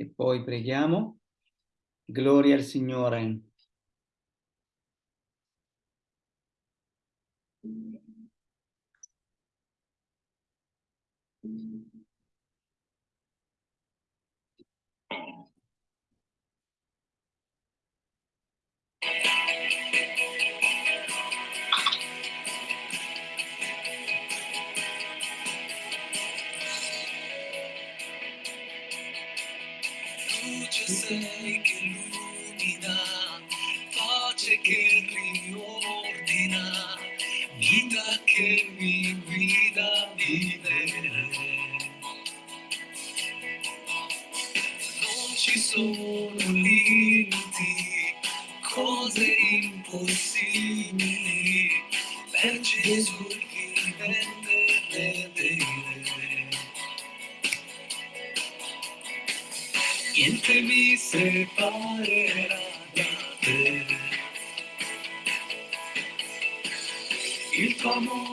e poi preghiamo. Gloria al Signore. Luce che mi guida a vivere. Non ci sono limiti, cose impossibili, per Gesù vivente vedere. Niente mi separerà da te. Il tuo amore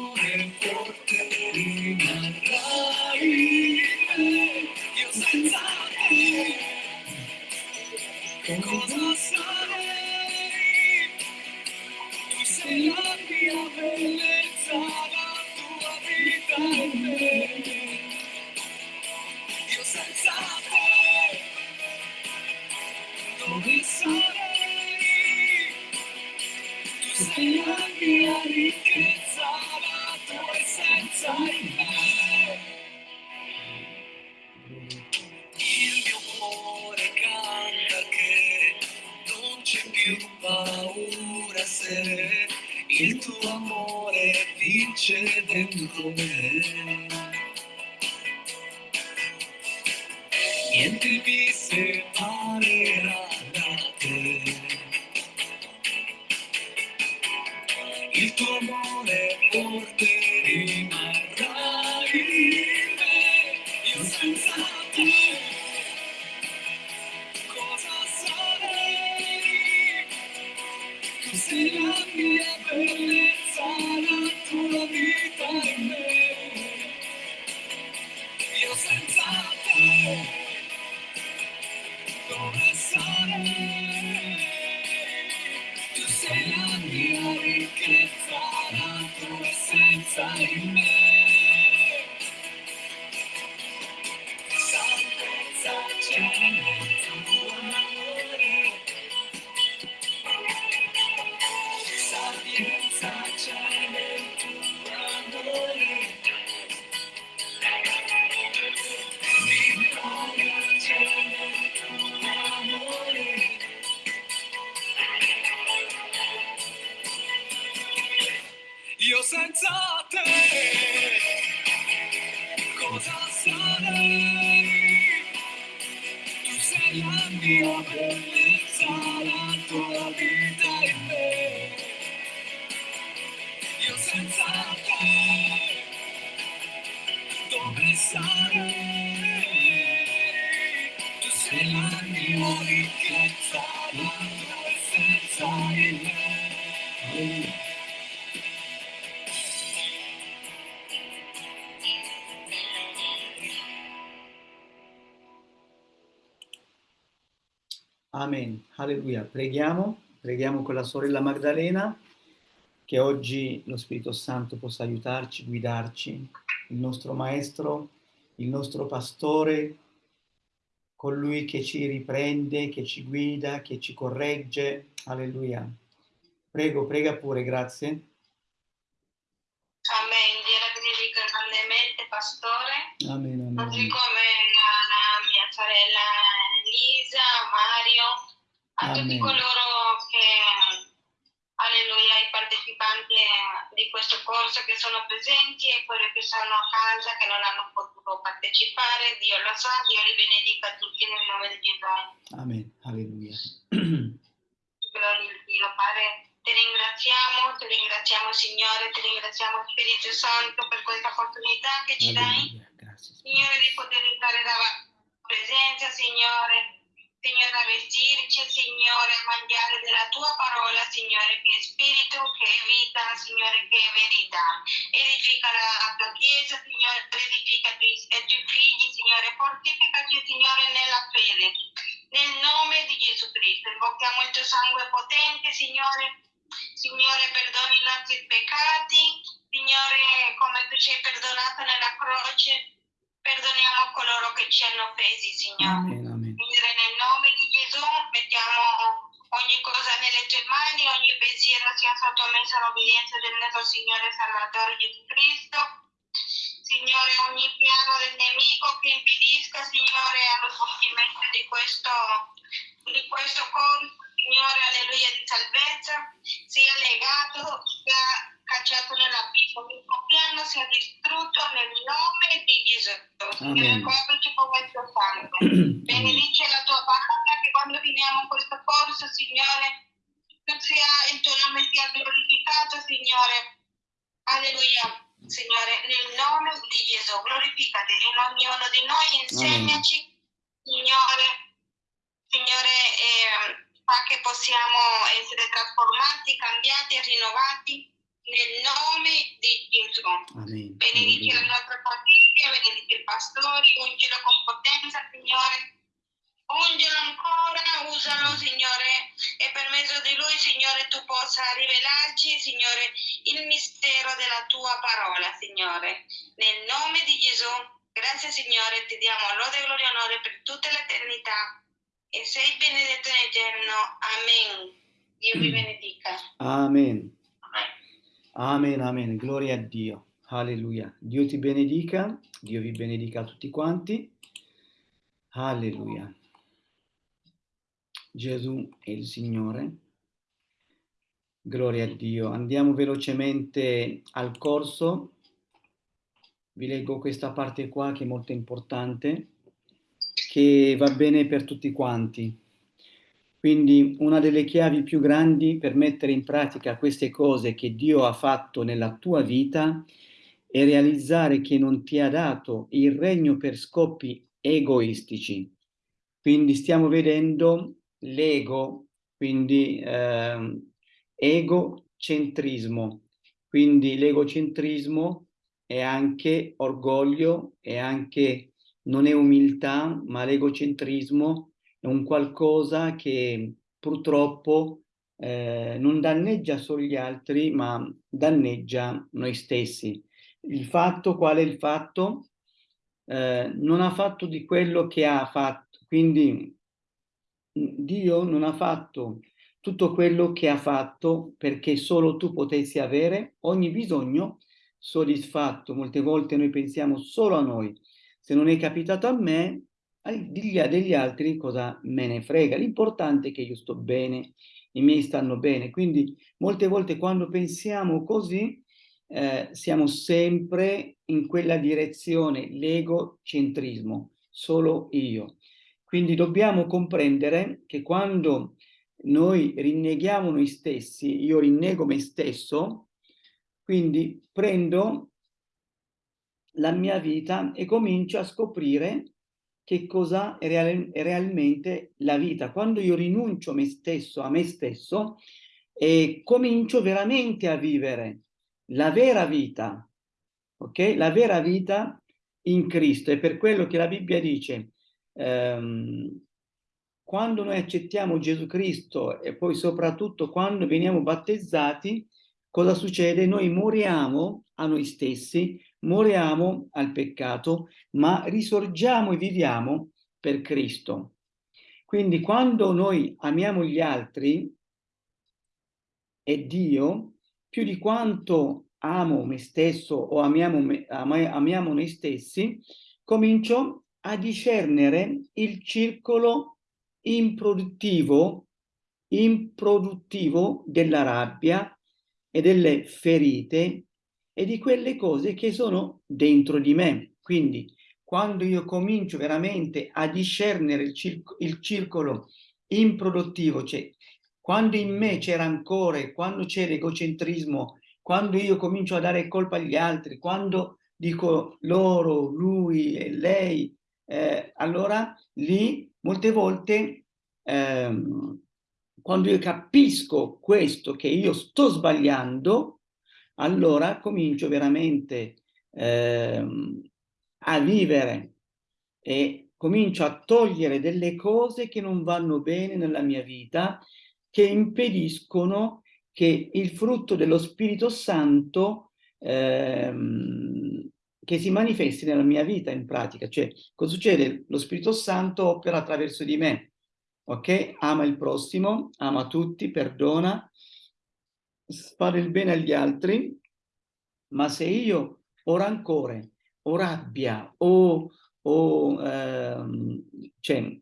vince dentro me. Niente mi separerà Alleluia. Preghiamo, preghiamo con la sorella Magdalena che oggi lo Spirito Santo possa aiutarci, guidarci, il nostro maestro, il nostro pastore, colui che ci riprende, che ci guida, che ci corregge. Alleluia. Prego, prega pure, grazie. Amen. Dio benedica grandemente, pastore, Amen, così amen. come a tutti Amen. coloro che, alleluia, i partecipanti di questo corso che sono presenti e quelli che sono a casa che non hanno potuto partecipare. Dio lo sa, Dio li benedica tutti nel nome di Gesù. Amen. Alleluia. Gloria al Dio, Padre. Ti ringraziamo, ti ringraziamo Signore, ti ringraziamo Spirito Santo per questa opportunità che ci dai. Grazie. Signore, di poter entrare dalla presenza, Signore. Signore, a vestirci, Signore, a mangiare della tua parola, Signore, che è spirito, che è vita, Signore, che è verità. Edifica la, tua chiesa, Signore, edifica i tuoi, figli, Signore, fortificaci, Signore, nella fede. Nel nome di Gesù Cristo, invochiamo il tuo sangue potente, Signore. Signore, perdoni i nostri peccati. Signore, come tu ci hai perdonato nella croce, perdoniamo coloro che ci hanno offesi, Signore. Amen. Signore, nel nome di Gesù mettiamo ogni cosa nelle tue mani, ogni pensiero sia sottomesso all'obbedienza del nostro Signore Salvatore Gesù Cristo. Signore, ogni piano del nemico che impedisca, Signore, allo svolgimento di questo, di questo corso, Signore, alleluia, di salvezza, sia legato, sia cacciato nell'abisso. Il piano sia distrutto nel nome di Gesù. Signore, Amen. con il tuo sangue. Benedice la tua parola che quando finiamo questo corso, Signore, sia il tuo nome sia glorificato, Signore. Alleluia. Signore, nel nome di Gesù, glorificati in ognuno di noi, insegnaci, Signore, Signore, eh, fa che possiamo essere trasformati, cambiati e rinnovati nel nome di Gesù. Amen. Benedici la nostra famiglia, benedici il pastore, ungilo con potenza, Signore. Ungilo ancora, usalo, Signore, e per mezzo di lui, Signore, tu possa rivelarci, Signore, il mistero della tua parola, Signore. Nel nome di Gesù, grazie, Signore, ti diamo lode, gloria e onore per tutta l'eternità. E sei benedetto in eterno. Amen. Dio vi benedica. Amen. Amen. Amen, amen. Gloria a Dio. Alleluia. Dio ti benedica. Dio vi benedica a tutti quanti. Alleluia. Gesù è il Signore. Gloria a Dio. Andiamo velocemente al corso. Vi leggo questa parte qua che è molto importante, che va bene per tutti quanti. Quindi una delle chiavi più grandi per mettere in pratica queste cose che Dio ha fatto nella tua vita è realizzare che non ti ha dato il regno per scopi egoistici. Quindi stiamo vedendo l'ego, quindi ehm, egocentrismo. Quindi l'egocentrismo è anche orgoglio, è anche non è umiltà, ma l'egocentrismo è un qualcosa che purtroppo eh, non danneggia solo gli altri, ma danneggia noi stessi. Il fatto, qual è il fatto? Eh, non ha fatto di quello che ha fatto, quindi Dio non ha fatto tutto quello che ha fatto perché solo tu potessi avere ogni bisogno soddisfatto. Molte volte noi pensiamo solo a noi. Se non è capitato a me, degli, degli altri cosa me ne frega. L'importante è che io sto bene, i miei stanno bene. Quindi molte volte quando pensiamo così, eh, siamo sempre in quella direzione, l'egocentrismo, solo io. Quindi dobbiamo comprendere che quando noi rinneghiamo noi stessi, io rinnego me stesso, quindi prendo la mia vita e comincio a scoprire che cosa è, real è realmente la vita. Quando io rinuncio me stesso, a me stesso, e comincio veramente a vivere la vera vita, ok? La vera vita in Cristo. È per quello che la Bibbia dice, ehm, quando noi accettiamo Gesù Cristo e poi soprattutto quando veniamo battezzati, cosa succede? Noi moriamo a noi stessi, moriamo al peccato, ma risorgiamo e viviamo per Cristo. Quindi quando noi amiamo gli altri e Dio, più di quanto amo me stesso o amiamo, me, amiamo noi stessi, comincio a discernere il circolo improduttivo, improduttivo della rabbia e delle ferite e di quelle cose che sono dentro di me. Quindi quando io comincio veramente a discernere il, circo, il circolo improduttivo, cioè quando in me c'è rancore, quando c'è l'egocentrismo, quando io comincio a dare colpa agli altri, quando dico loro, lui e lei, eh, allora lì molte volte ehm, quando io capisco questo che io sto sbagliando, allora comincio veramente ehm, a vivere e comincio a togliere delle cose che non vanno bene nella mia vita, che impediscono che il frutto dello Spirito Santo ehm, che si manifesti nella mia vita in pratica. Cioè, cosa succede? Lo Spirito Santo opera attraverso di me, ok? Ama il prossimo, ama tutti, perdona, fare il bene agli altri, ma se io ho rancore, o rabbia, o, o ehm, cioè,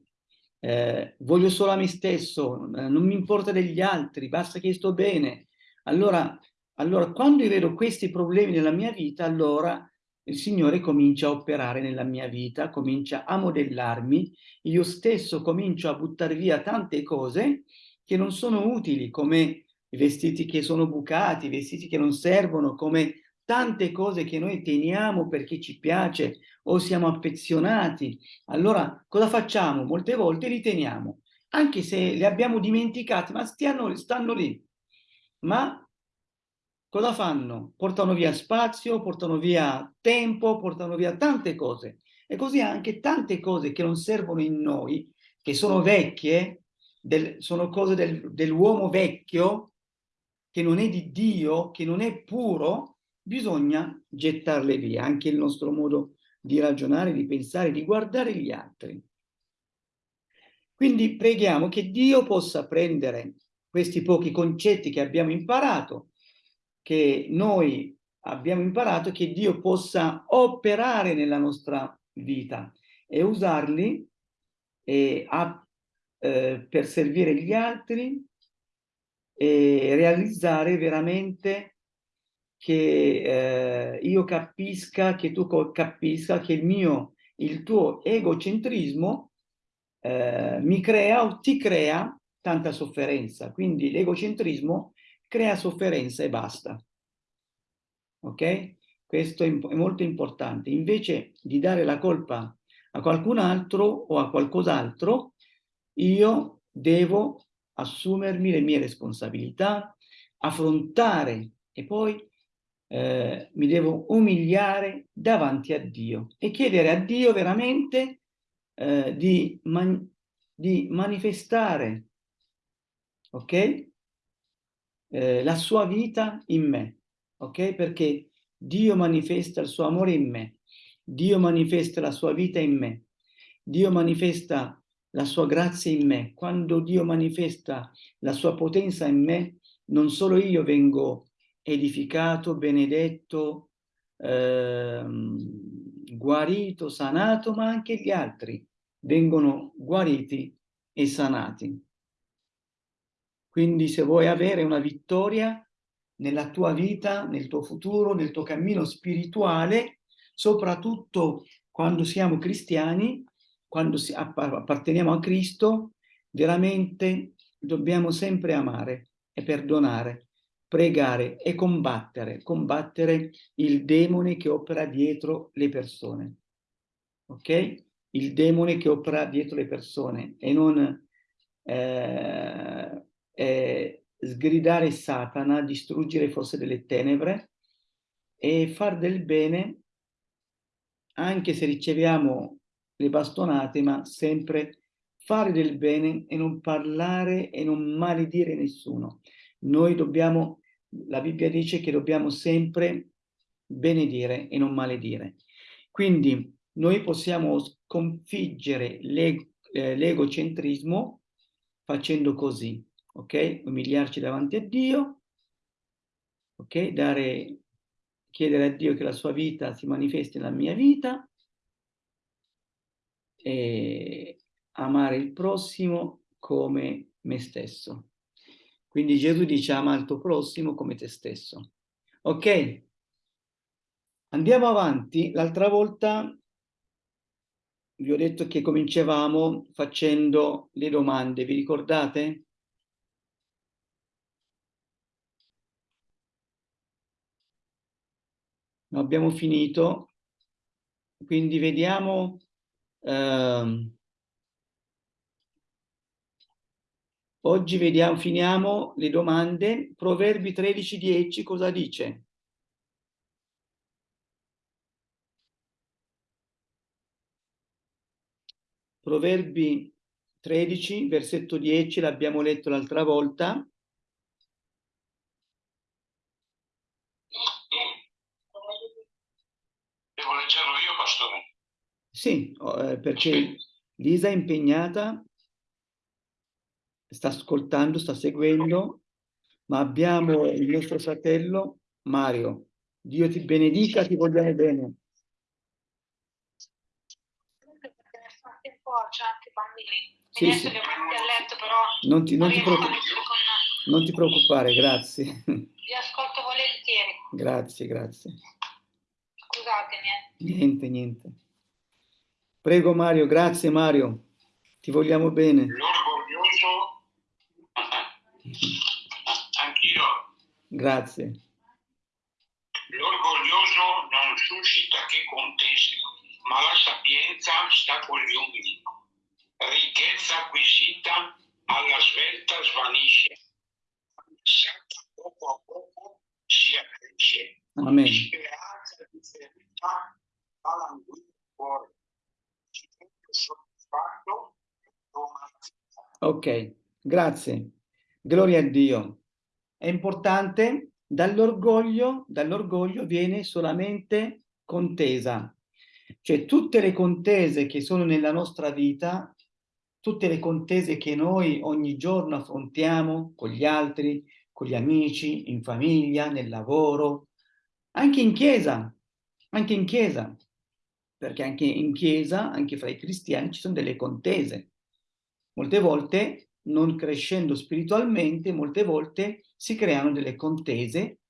eh, voglio solo a me stesso, eh, non mi importa degli altri, basta che sto bene, allora, allora quando io vedo questi problemi nella mia vita, allora il Signore comincia a operare nella mia vita, comincia a modellarmi, io stesso comincio a buttare via tante cose che non sono utili, come i vestiti che sono bucati, i vestiti che non servono, come tante cose che noi teniamo perché ci piace o siamo affezionati. Allora cosa facciamo? Molte volte li teniamo, anche se li abbiamo dimenticati, ma stiano, stanno lì. Ma cosa fanno? Portano via spazio, portano via tempo, portano via tante cose. E così anche tante cose che non servono in noi, che sono vecchie, del, sono cose del, dell'uomo vecchio, che non è di Dio, che non è puro, bisogna gettarle via. Anche il nostro modo di ragionare, di pensare, di guardare gli altri. Quindi preghiamo che Dio possa prendere questi pochi concetti che abbiamo imparato che noi abbiamo imparato che Dio possa operare nella nostra vita e usarli eh, a, eh, per servire gli altri e realizzare veramente che eh, io capisca, che tu capisca che il mio, il tuo egocentrismo eh, mi crea o ti crea tanta sofferenza. Quindi l'egocentrismo crea sofferenza e basta. Ok? Questo è, è molto importante. Invece di dare la colpa a qualcun altro o a qualcos'altro, io devo assumermi le mie responsabilità, affrontare e poi eh, mi devo umiliare davanti a Dio e chiedere a Dio veramente eh, di, man di manifestare, ok? Eh, la sua vita in me, ok? Perché Dio manifesta il suo amore in me, Dio manifesta la sua vita in me, Dio manifesta la sua grazia in me. Quando Dio manifesta la sua potenza in me, non solo io vengo edificato, benedetto, ehm, guarito, sanato, ma anche gli altri vengono guariti e sanati. Quindi se vuoi avere una vittoria nella tua vita, nel tuo futuro, nel tuo cammino spirituale, soprattutto quando siamo cristiani, quando apparteniamo a Cristo, veramente dobbiamo sempre amare e perdonare, pregare e combattere, combattere il demone che opera dietro le persone. Ok? Il demone che opera dietro le persone e non eh, eh, sgridare Satana, distruggere forse delle tenebre e far del bene anche se riceviamo le bastonate, ma sempre fare del bene e non parlare e non maledire nessuno. Noi dobbiamo, la Bibbia dice che dobbiamo sempre benedire e non maledire. Quindi noi possiamo sconfiggere eh, l'egocentrismo facendo così ok? Umiliarci davanti a Dio, ok? Dare, chiedere a Dio che la sua vita si manifesti nella mia vita e amare il prossimo come me stesso. Quindi Gesù dice ama il tuo prossimo come te stesso. Ok? Andiamo avanti. L'altra volta vi ho detto che cominciavamo facendo le domande, vi ricordate? abbiamo finito, quindi vediamo ehm, oggi vediamo, finiamo le domande. Proverbi 13.10 cosa dice? Proverbi 13, versetto 10, l'abbiamo letto l'altra volta. Devo leggerlo io, pastore? Sì, eh, perché Lisa è impegnata, sta ascoltando, sta seguendo, ma abbiamo il nostro fratello Mario. Dio ti benedica, ti vogliamo bene. C'è anche bambini. Sì, Mi sì. li ho messi a letto, però Non ti, non ti non ti preoccupare, grazie. Vi ascolto volentieri. grazie, grazie. Scusatemi. eh. Niente, niente. Prego Mario, grazie Mario. Ti vogliamo bene. L'orgoglioso, anch'io, Grazie. l'orgoglioso non suscita che contese, ma la sapienza sta con gli umili. Ricchezza acquisita alla svelta svanisce, Santa poco a poco si accresce. Amen. Speranza di ferità fa languire il cuore. Soddisfatto. Ok, grazie. Gloria a Dio. È importante, dall'orgoglio, dall'orgoglio viene solamente contesa. Cioè tutte le contese che sono nella nostra vita, tutte le contese che noi ogni giorno affrontiamo con gli altri, con gli amici, in famiglia, nel lavoro, anche in chiesa, anche in chiesa, perché anche in chiesa, anche fra i cristiani ci sono delle contese. Molte volte, non crescendo spiritualmente, molte volte si creano delle contese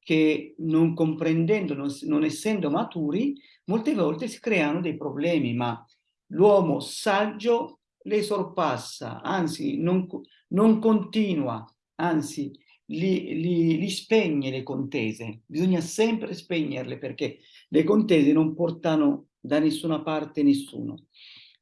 che non comprendendo, non, non essendo maturi, molte volte si creano dei problemi, ma l'uomo saggio le sorpassa, anzi non, non continua, anzi li, li, li spegne le contese. Bisogna sempre spegnerle perché le contese non portano da nessuna parte nessuno.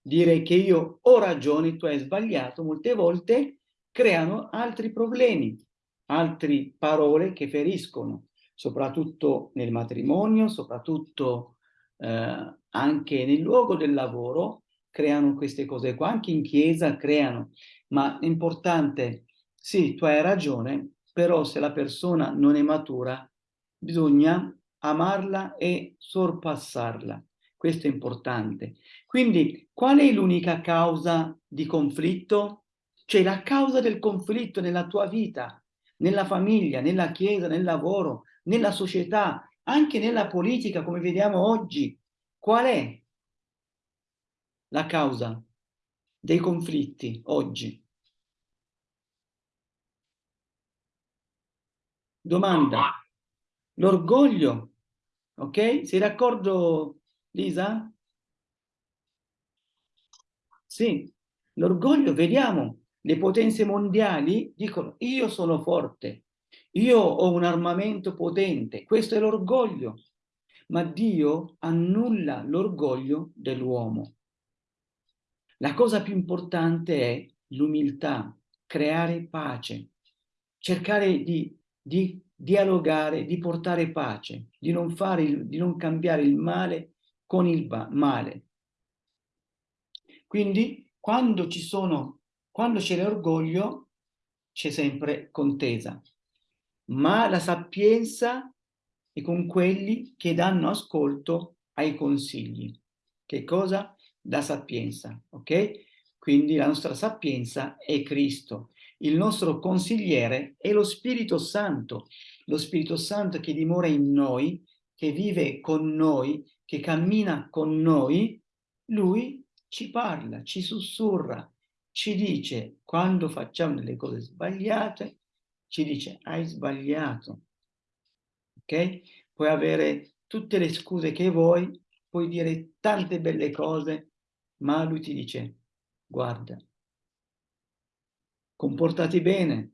Dire che io ho ragione, tu hai sbagliato, molte volte creano altri problemi, altre parole che feriscono, soprattutto nel matrimonio, soprattutto eh, anche nel luogo del lavoro, creano queste cose qua, anche in chiesa creano, ma è importante, sì, tu hai ragione, però se la persona non è matura, bisogna amarla e sorpassarla. Questo è importante. Quindi, qual è l'unica causa di conflitto? Cioè la causa del conflitto nella tua vita, nella famiglia, nella chiesa, nel lavoro, nella società, anche nella politica, come vediamo oggi. Qual è la causa dei conflitti oggi? Domanda. L'orgoglio, ok? Sei d'accordo, Lisa? Sì, l'orgoglio, vediamo, le potenze mondiali dicono io sono forte, io ho un armamento potente, questo è l'orgoglio, ma Dio annulla l'orgoglio dell'uomo. La cosa più importante è l'umiltà, creare pace, cercare di, di dialogare, di portare pace, di non, fare di non cambiare il male con il male. Quindi quando ci sono, quando c'è l'orgoglio, c'è sempre contesa, ma la sapienza è con quelli che danno ascolto ai consigli. Che cosa? La sapienza, ok? Quindi la nostra sapienza è Cristo. Il nostro consigliere è lo Spirito Santo, lo Spirito Santo che dimora in noi, che vive con noi, che cammina con noi, lui ci parla, ci sussurra, ci dice quando facciamo delle cose sbagliate, ci dice hai sbagliato, ok? Puoi avere tutte le scuse che vuoi, puoi dire tante belle cose, ma lui ti dice guarda, comportati bene,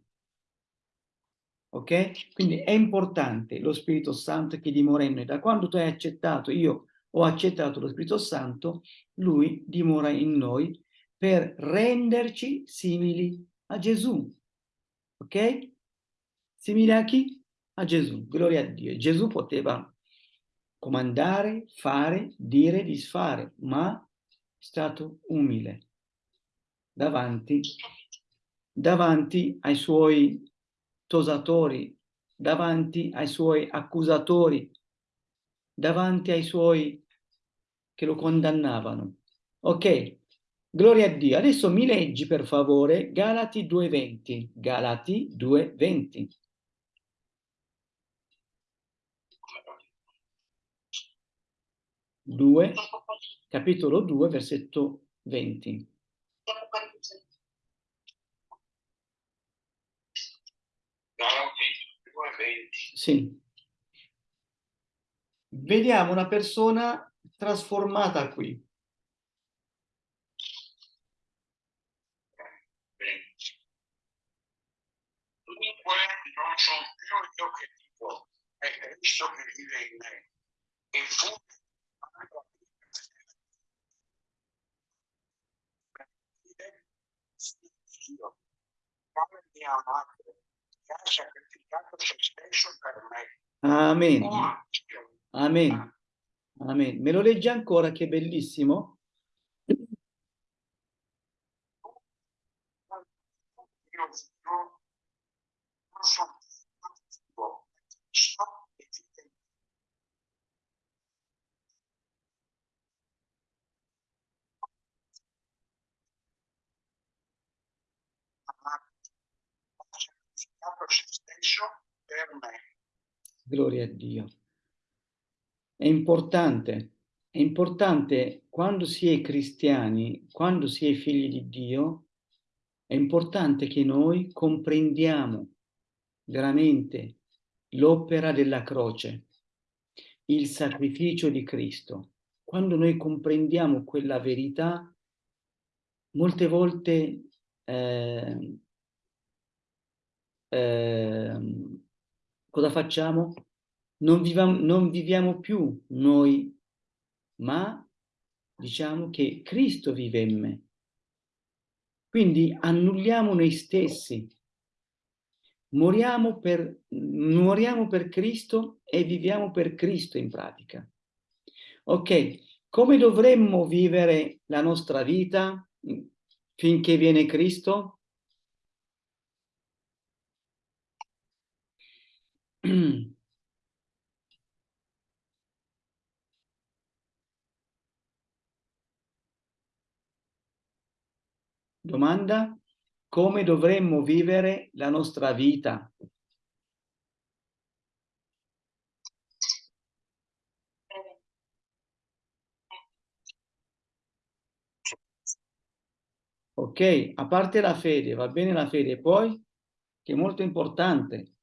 ok? Quindi è importante lo Spirito Santo che dimora in noi. Da quando tu hai accettato, io ho accettato lo Spirito Santo, lui dimora in noi per renderci simili a Gesù, ok? Simili a chi? A Gesù, gloria a Dio. Gesù poteva comandare, fare, dire, disfare, ma è stato umile. davanti, davanti ai suoi tosatori, davanti ai suoi accusatori, davanti ai suoi che lo condannavano. Ok, gloria a Dio. Adesso mi leggi per favore Galati 2.20. Galati 2.20. Due, capitolo 2, versetto 20. Galati 2:20. Sì. Vediamo una persona trasformata qui. Dunque non sono più io che dico, è Cristo che vive in me. E fu Dio, come mia madre, che ha sacrificato se stesso per me. Amen. Oh, Dio, Amen. Amen. Me lo leggi ancora che bellissimo? Gloria a Dio. È importante, è importante quando si è cristiani, quando si è figli di Dio, è importante che noi comprendiamo veramente l'opera della croce, il sacrificio di Cristo. Quando noi comprendiamo quella verità, molte volte eh, ehm, cosa facciamo? Non viviamo, non viviamo più noi, ma diciamo che Cristo vive in me. Quindi annulliamo noi stessi, moriamo per, moriamo per Cristo e viviamo per Cristo in pratica. Ok, come dovremmo vivere la nostra vita finché viene Cristo? Domanda? Come dovremmo vivere la nostra vita? Ok, a parte la fede, va bene la fede, poi, che è molto importante,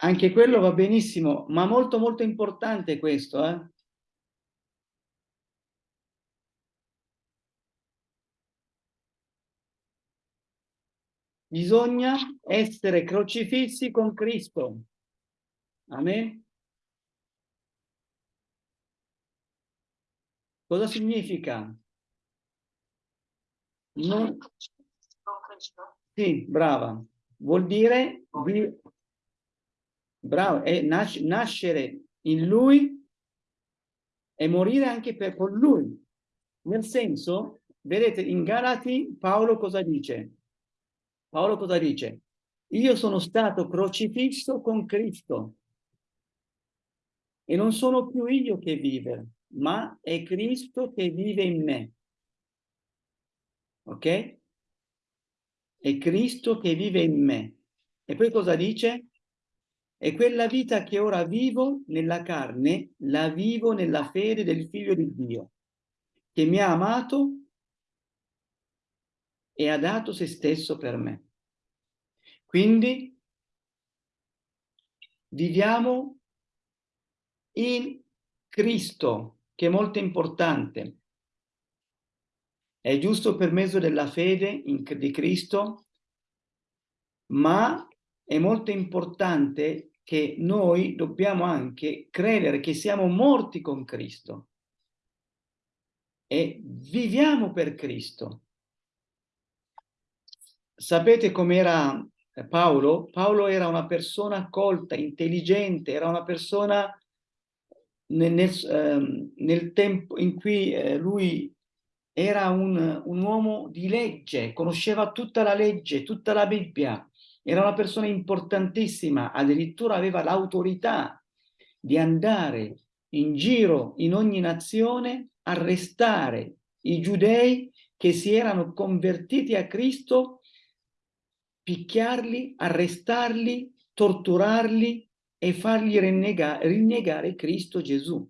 anche quello va benissimo, ma molto molto importante questo, eh? Bisogna essere crocifissi con Cristo. Amen. Cosa significa? Non... Sì, brava. Vuol dire vi- bravo, è nas- nascere in lui e morire anche per con lui. Nel senso, vedete, in Galati Paolo cosa dice? Paolo cosa dice? Io sono stato crocifisso con Cristo e non sono più io che vive, ma è Cristo che vive in me. Ok? È Cristo che vive in me. E poi cosa dice? E quella vita che ora vivo nella carne, la vivo nella fede del Figlio di Dio, che mi ha amato e ha dato se stesso per me. Quindi viviamo in Cristo, che è molto importante. È giusto per mezzo della fede in- di Cristo, ma è molto importante che noi dobbiamo anche credere che siamo morti con Cristo. E viviamo per Cristo. Sapete com'era Paolo, Paolo era una persona colta, intelligente, era una persona nel, nel, ehm, nel tempo in cui eh, lui era un, un uomo di legge, conosceva tutta la legge, tutta la Bibbia, era una persona importantissima, addirittura aveva l'autorità di andare in giro in ogni nazione, arrestare i giudei che si erano convertiti a Cristo, picchiarli, arrestarli, torturarli e fargli rinnegare, rinnegare Cristo Gesù.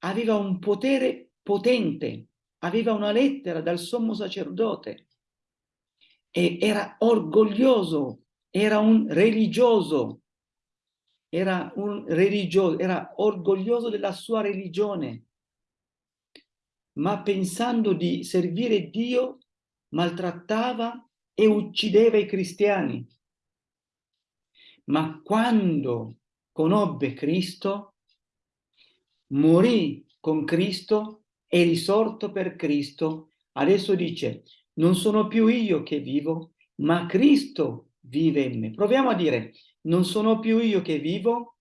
Aveva un potere potente, aveva una lettera dal sommo sacerdote e era orgoglioso, era un religioso, era un religioso, era orgoglioso della sua religione, ma pensando di servire Dio maltrattava e uccideva i cristiani. Ma quando conobbe Cristo, morì con Cristo e risorto per Cristo, adesso dice, non sono più io che vivo, ma Cristo vive in me. Proviamo a dire, non sono più io che vivo,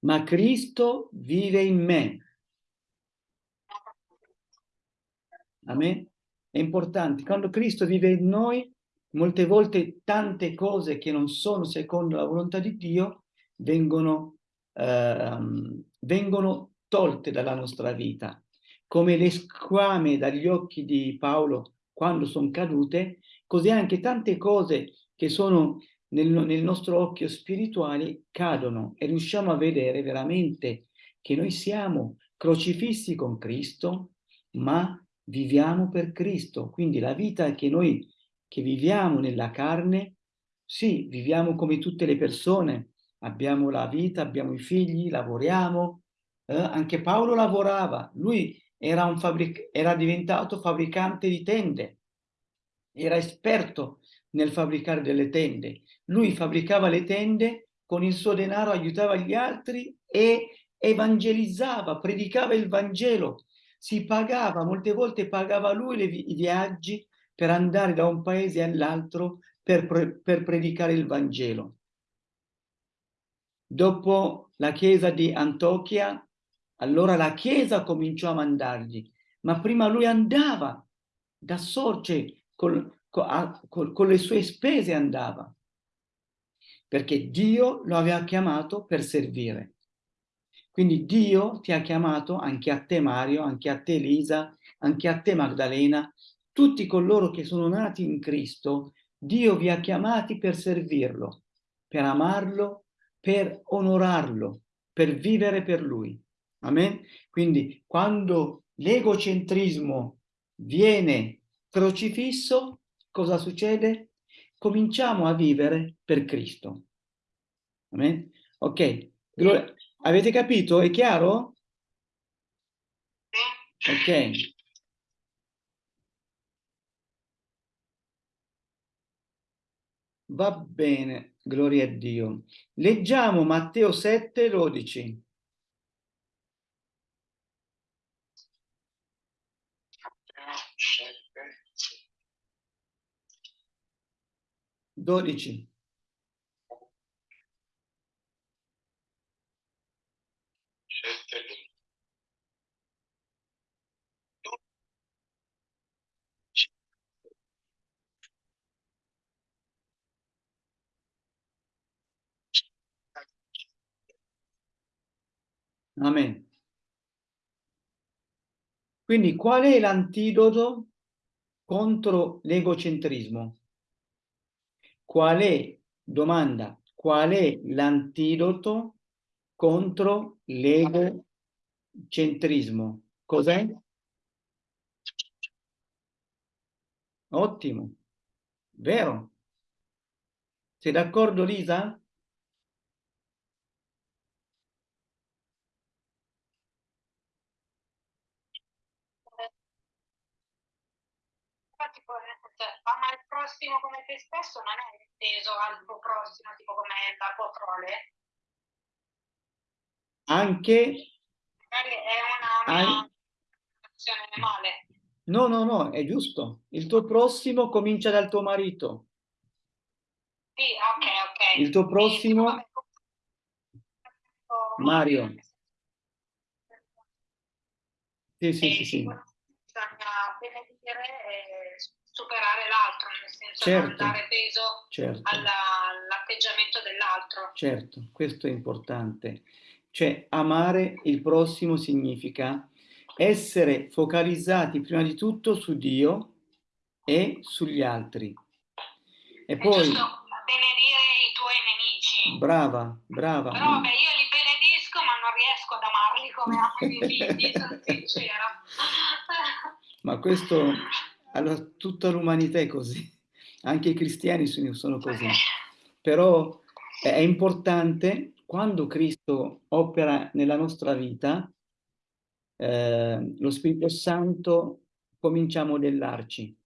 ma Cristo vive in me. Amen? È importante. Quando Cristo vive in noi, molte volte tante cose che non sono secondo la volontà di Dio vengono, ehm, vengono tolte dalla nostra vita. Come le squame dagli occhi di Paolo quando sono cadute, così anche tante cose che sono nel, nel nostro occhio spirituale cadono e riusciamo a vedere veramente che noi siamo crocifissi con Cristo, ma viviamo per Cristo. Quindi la vita che noi che viviamo nella carne, sì, viviamo come tutte le persone, abbiamo la vita, abbiamo i figli, lavoriamo, eh? anche Paolo lavorava, lui era, fabbric era diventato fabbricante di tende, era esperto nel fabbricare delle tende. Lui fabbricava le tende, con il suo denaro aiutava gli altri e evangelizzava, predicava il Vangelo, si pagava, molte volte pagava lui le, i viaggi per andare da un paese all'altro per, per predicare il Vangelo. Dopo la chiesa di Antiochia, allora la chiesa cominciò a mandargli, ma prima lui andava da sorge col, con, con le sue spese andava, perché Dio lo aveva chiamato per servire. Quindi Dio ti ha chiamato anche a te Mario, anche a te Elisa, anche a te Magdalena, tutti coloro che sono nati in Cristo, Dio vi ha chiamati per servirlo, per amarlo, per onorarlo, per vivere per Lui. Amen? Quindi quando l'egocentrismo viene crocifisso, cosa succede? Cominciamo a vivere per Cristo. Amen? Ok, avete capito? È chiaro? Ok. Va bene, gloria a Dio. Leggiamo Matteo 7, 12. 12. Amen. Quindi qual è l'antidoto contro l'egocentrismo? Qual è, domanda, qual è l'antidoto contro l'egocentrismo? Cos'è? Ottimo, vero? Sei d'accordo Lisa? Ama il prossimo come te stesso non è inteso al tuo prossimo, tipo come la tua prole. Anche... Magari è una, una an... male. No, no, no, è giusto. Il tuo prossimo comincia dal tuo marito. Sì, ok, ok. Il tuo prossimo, Sì, Mario. Sì, sì, sì, sì. Bisogna benedire e superare l'altro, nel senso Certo. non dare peso Certo. alla- all'atteggiamento dell'altro. Certo, questo è importante. Cioè, amare il prossimo significa essere focalizzati prima di tutto su Dio e sugli altri. E È poi, benedire i tuoi nemici. brava, brava. Però vabbè, io li benedisco, ma non riesco ad amarli come amo i miei figli, sono sincera. Ma questo, allora, tutta l'umanità è così, anche i cristiani sono così. Però è importante quando Cristo opera nella nostra vita, eh, lo Spirito Santo comincia a modellarci.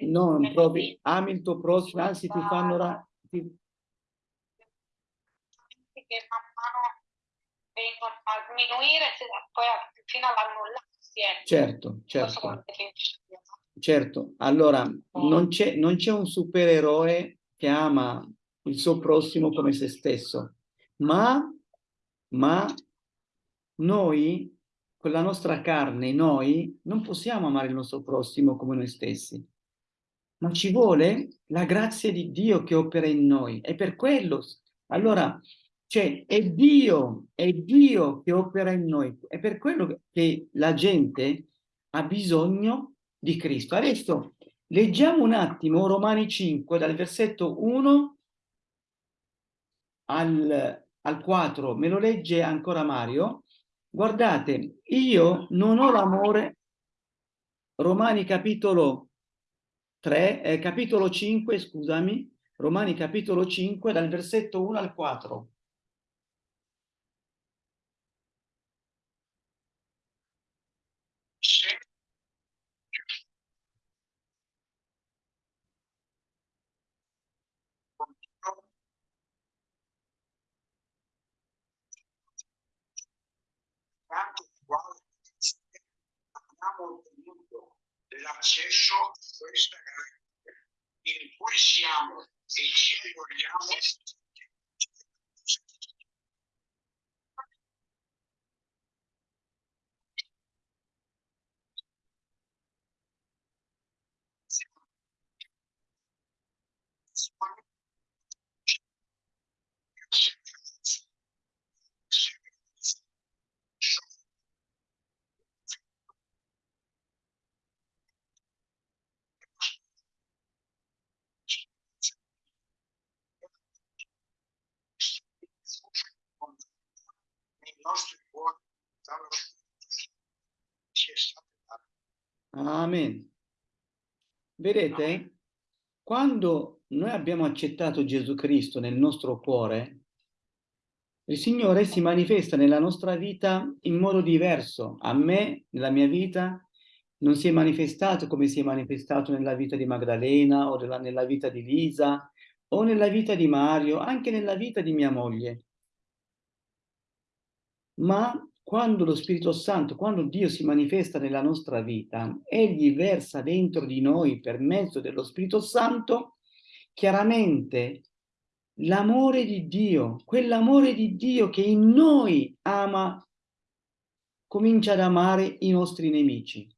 Non lì ami il tuo prossimo, anzi ti fanno... ra- ti- che man mano vengono a a- fino all'annullarsi. Ecco. Certo, certo. Certo, allora non c'è, non c'è un supereroe che ama il suo prossimo come se stesso, ma, ma noi, con la nostra carne, noi non possiamo amare il nostro prossimo come noi stessi, ma ci vuole la grazia di Dio che opera in noi. E per quello, allora, cioè, è Dio, è Dio che opera in noi. È per quello che la gente ha bisogno di Cristo. Adesso leggiamo un attimo Romani 5 dal versetto 1 al, al 4, me lo legge ancora Mario. Guardate, io non ho l'amore, Romani capitolo 3, eh, capitolo 5, scusami, Romani capitolo 5 dal versetto 1 al 4. Se tanto quale ottenuto l'accesso a questa grazia in cui siamo e ci vogliamo nei nostri cuori dallo Spirito ci è stato dato. Amen. Vedete, quando noi abbiamo accettato Gesù Cristo nel nostro cuore, il Signore si manifesta nella nostra vita in modo diverso. A me, nella mia vita, non si è manifestato come si è manifestato nella vita di Magdalena o nella, nella vita di Lisa o nella vita di Mario, anche nella vita di mia moglie. Ma quando lo Spirito Santo, quando Dio si manifesta nella nostra vita, Egli versa dentro di noi per mezzo dello Spirito Santo, chiaramente l'amore di Dio, quell'amore di Dio che in noi ama, comincia ad amare i nostri nemici.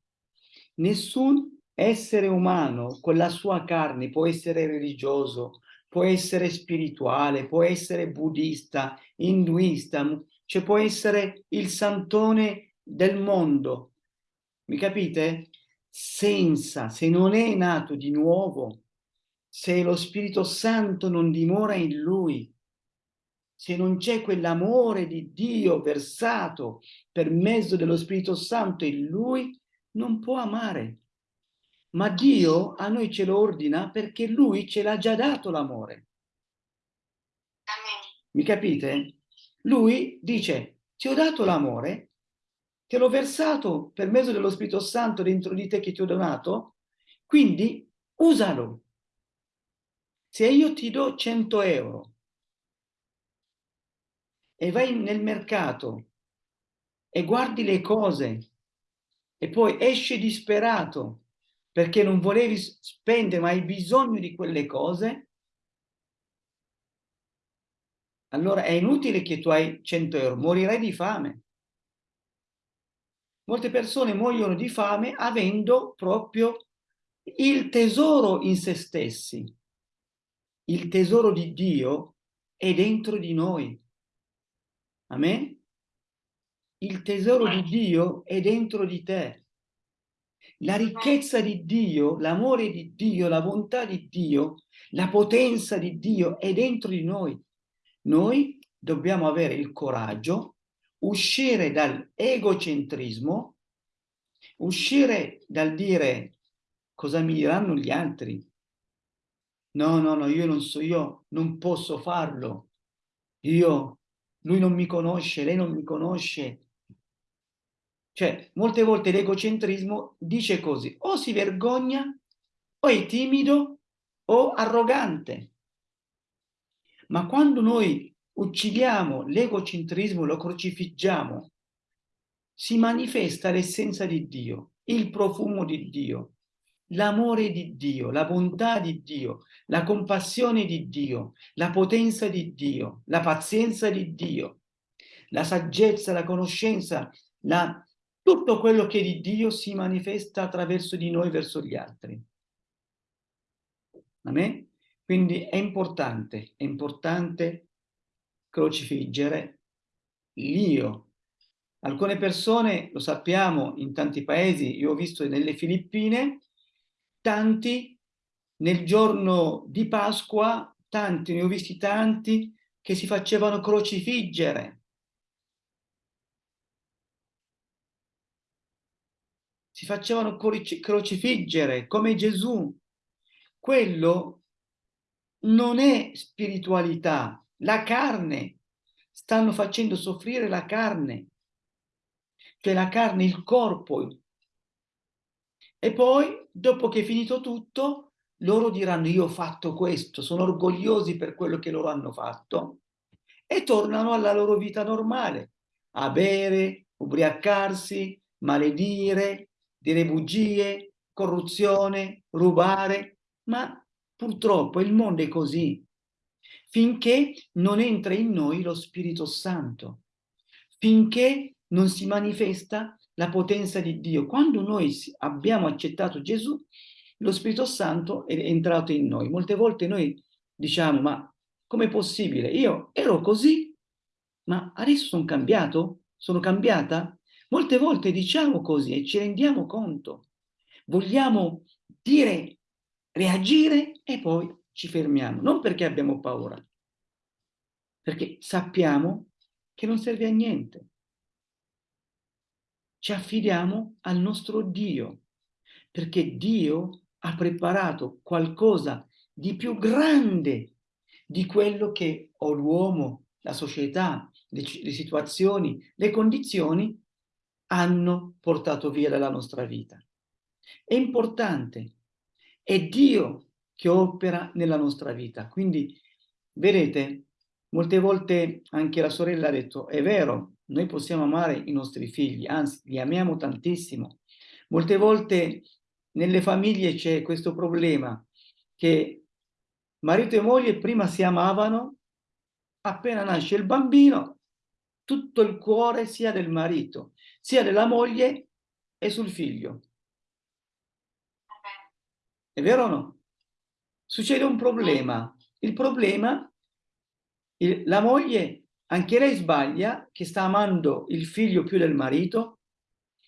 Nessun essere umano con la sua carne può essere religioso, può essere spirituale, può essere buddista, induista, cioè può essere il santone del mondo. Mi capite? Senza, se non è nato di nuovo, se lo Spirito Santo non dimora in lui, se non c'è quell'amore di Dio versato per mezzo dello Spirito Santo in lui, non può amare. Ma Dio a noi ce lo ordina perché lui ce l'ha già dato l'amore. Mi capite? Lui dice, ti ho dato l'amore, te l'ho versato per mezzo dello Spirito Santo dentro di te che ti ho donato, quindi usalo. Se io ti do 100 euro e vai nel mercato e guardi le cose e poi esci disperato perché non volevi spendere ma hai bisogno di quelle cose, allora è inutile che tu hai 100 euro, morirai di fame. Molte persone muoiono di fame avendo proprio il tesoro in se stessi. Il tesoro di Dio è dentro di noi. Amen? Il tesoro di Dio è dentro di te. La ricchezza di Dio, l'amore di Dio, la bontà di Dio, la potenza di Dio è dentro di noi. Noi dobbiamo avere il coraggio, uscire dall'egocentrismo, uscire dal dire cosa mi diranno gli altri. No, no, no, io non so, io non posso farlo. Io, lui non mi conosce, lei non mi conosce. Cioè, molte volte l'egocentrismo dice così, o si vergogna, o è timido, o arrogante. Ma quando noi uccidiamo l'egocentrismo, lo crocifiggiamo, si manifesta l'essenza di Dio, il profumo di Dio, l'amore di Dio, la bontà di Dio, la compassione di Dio, la potenza di Dio, la pazienza di Dio, la saggezza, la conoscenza, la... tutto quello che di Dio si manifesta attraverso di noi verso gli altri. Amen? Quindi è importante, è importante crocifiggere l'io. Alcune persone, lo sappiamo in tanti paesi, io ho visto nelle Filippine, tanti nel giorno di Pasqua, tanti, ne ho visti tanti, che si facevano crocifiggere. Si facevano crocifiggere come Gesù. Quello non è spiritualità, la carne. Stanno facendo soffrire la carne. Cioè la carne, il corpo, e poi, dopo che è finito tutto, loro diranno io ho fatto questo, sono orgogliosi per quello che loro hanno fatto e tornano alla loro vita normale, a bere, ubriacarsi, maledire, dire bugie, corruzione, rubare, ma purtroppo il mondo è così, finché non entra in noi lo Spirito Santo, finché non si manifesta la potenza di Dio. Quando noi abbiamo accettato Gesù, lo Spirito Santo è entrato in noi. Molte volte noi diciamo, ma com'è possibile? Io ero così, ma adesso sono cambiato? Sono cambiata? Molte volte diciamo così e ci rendiamo conto. Vogliamo dire, reagire e poi ci fermiamo. Non perché abbiamo paura, perché sappiamo che non serve a niente ci affidiamo al nostro Dio, perché Dio ha preparato qualcosa di più grande di quello che o l'uomo, la società, le, le situazioni, le condizioni hanno portato via dalla nostra vita. È importante, è Dio che opera nella nostra vita. Quindi, vedete, molte volte anche la sorella ha detto, è vero, noi possiamo amare i nostri figli, anzi li amiamo tantissimo. Molte volte nelle famiglie c'è questo problema che marito e moglie prima si amavano, appena nasce il bambino, tutto il cuore sia del marito, sia della moglie e sul figlio. È vero o no? Succede un problema. Il problema, il, la moglie anche lei sbaglia che sta amando il figlio più del marito,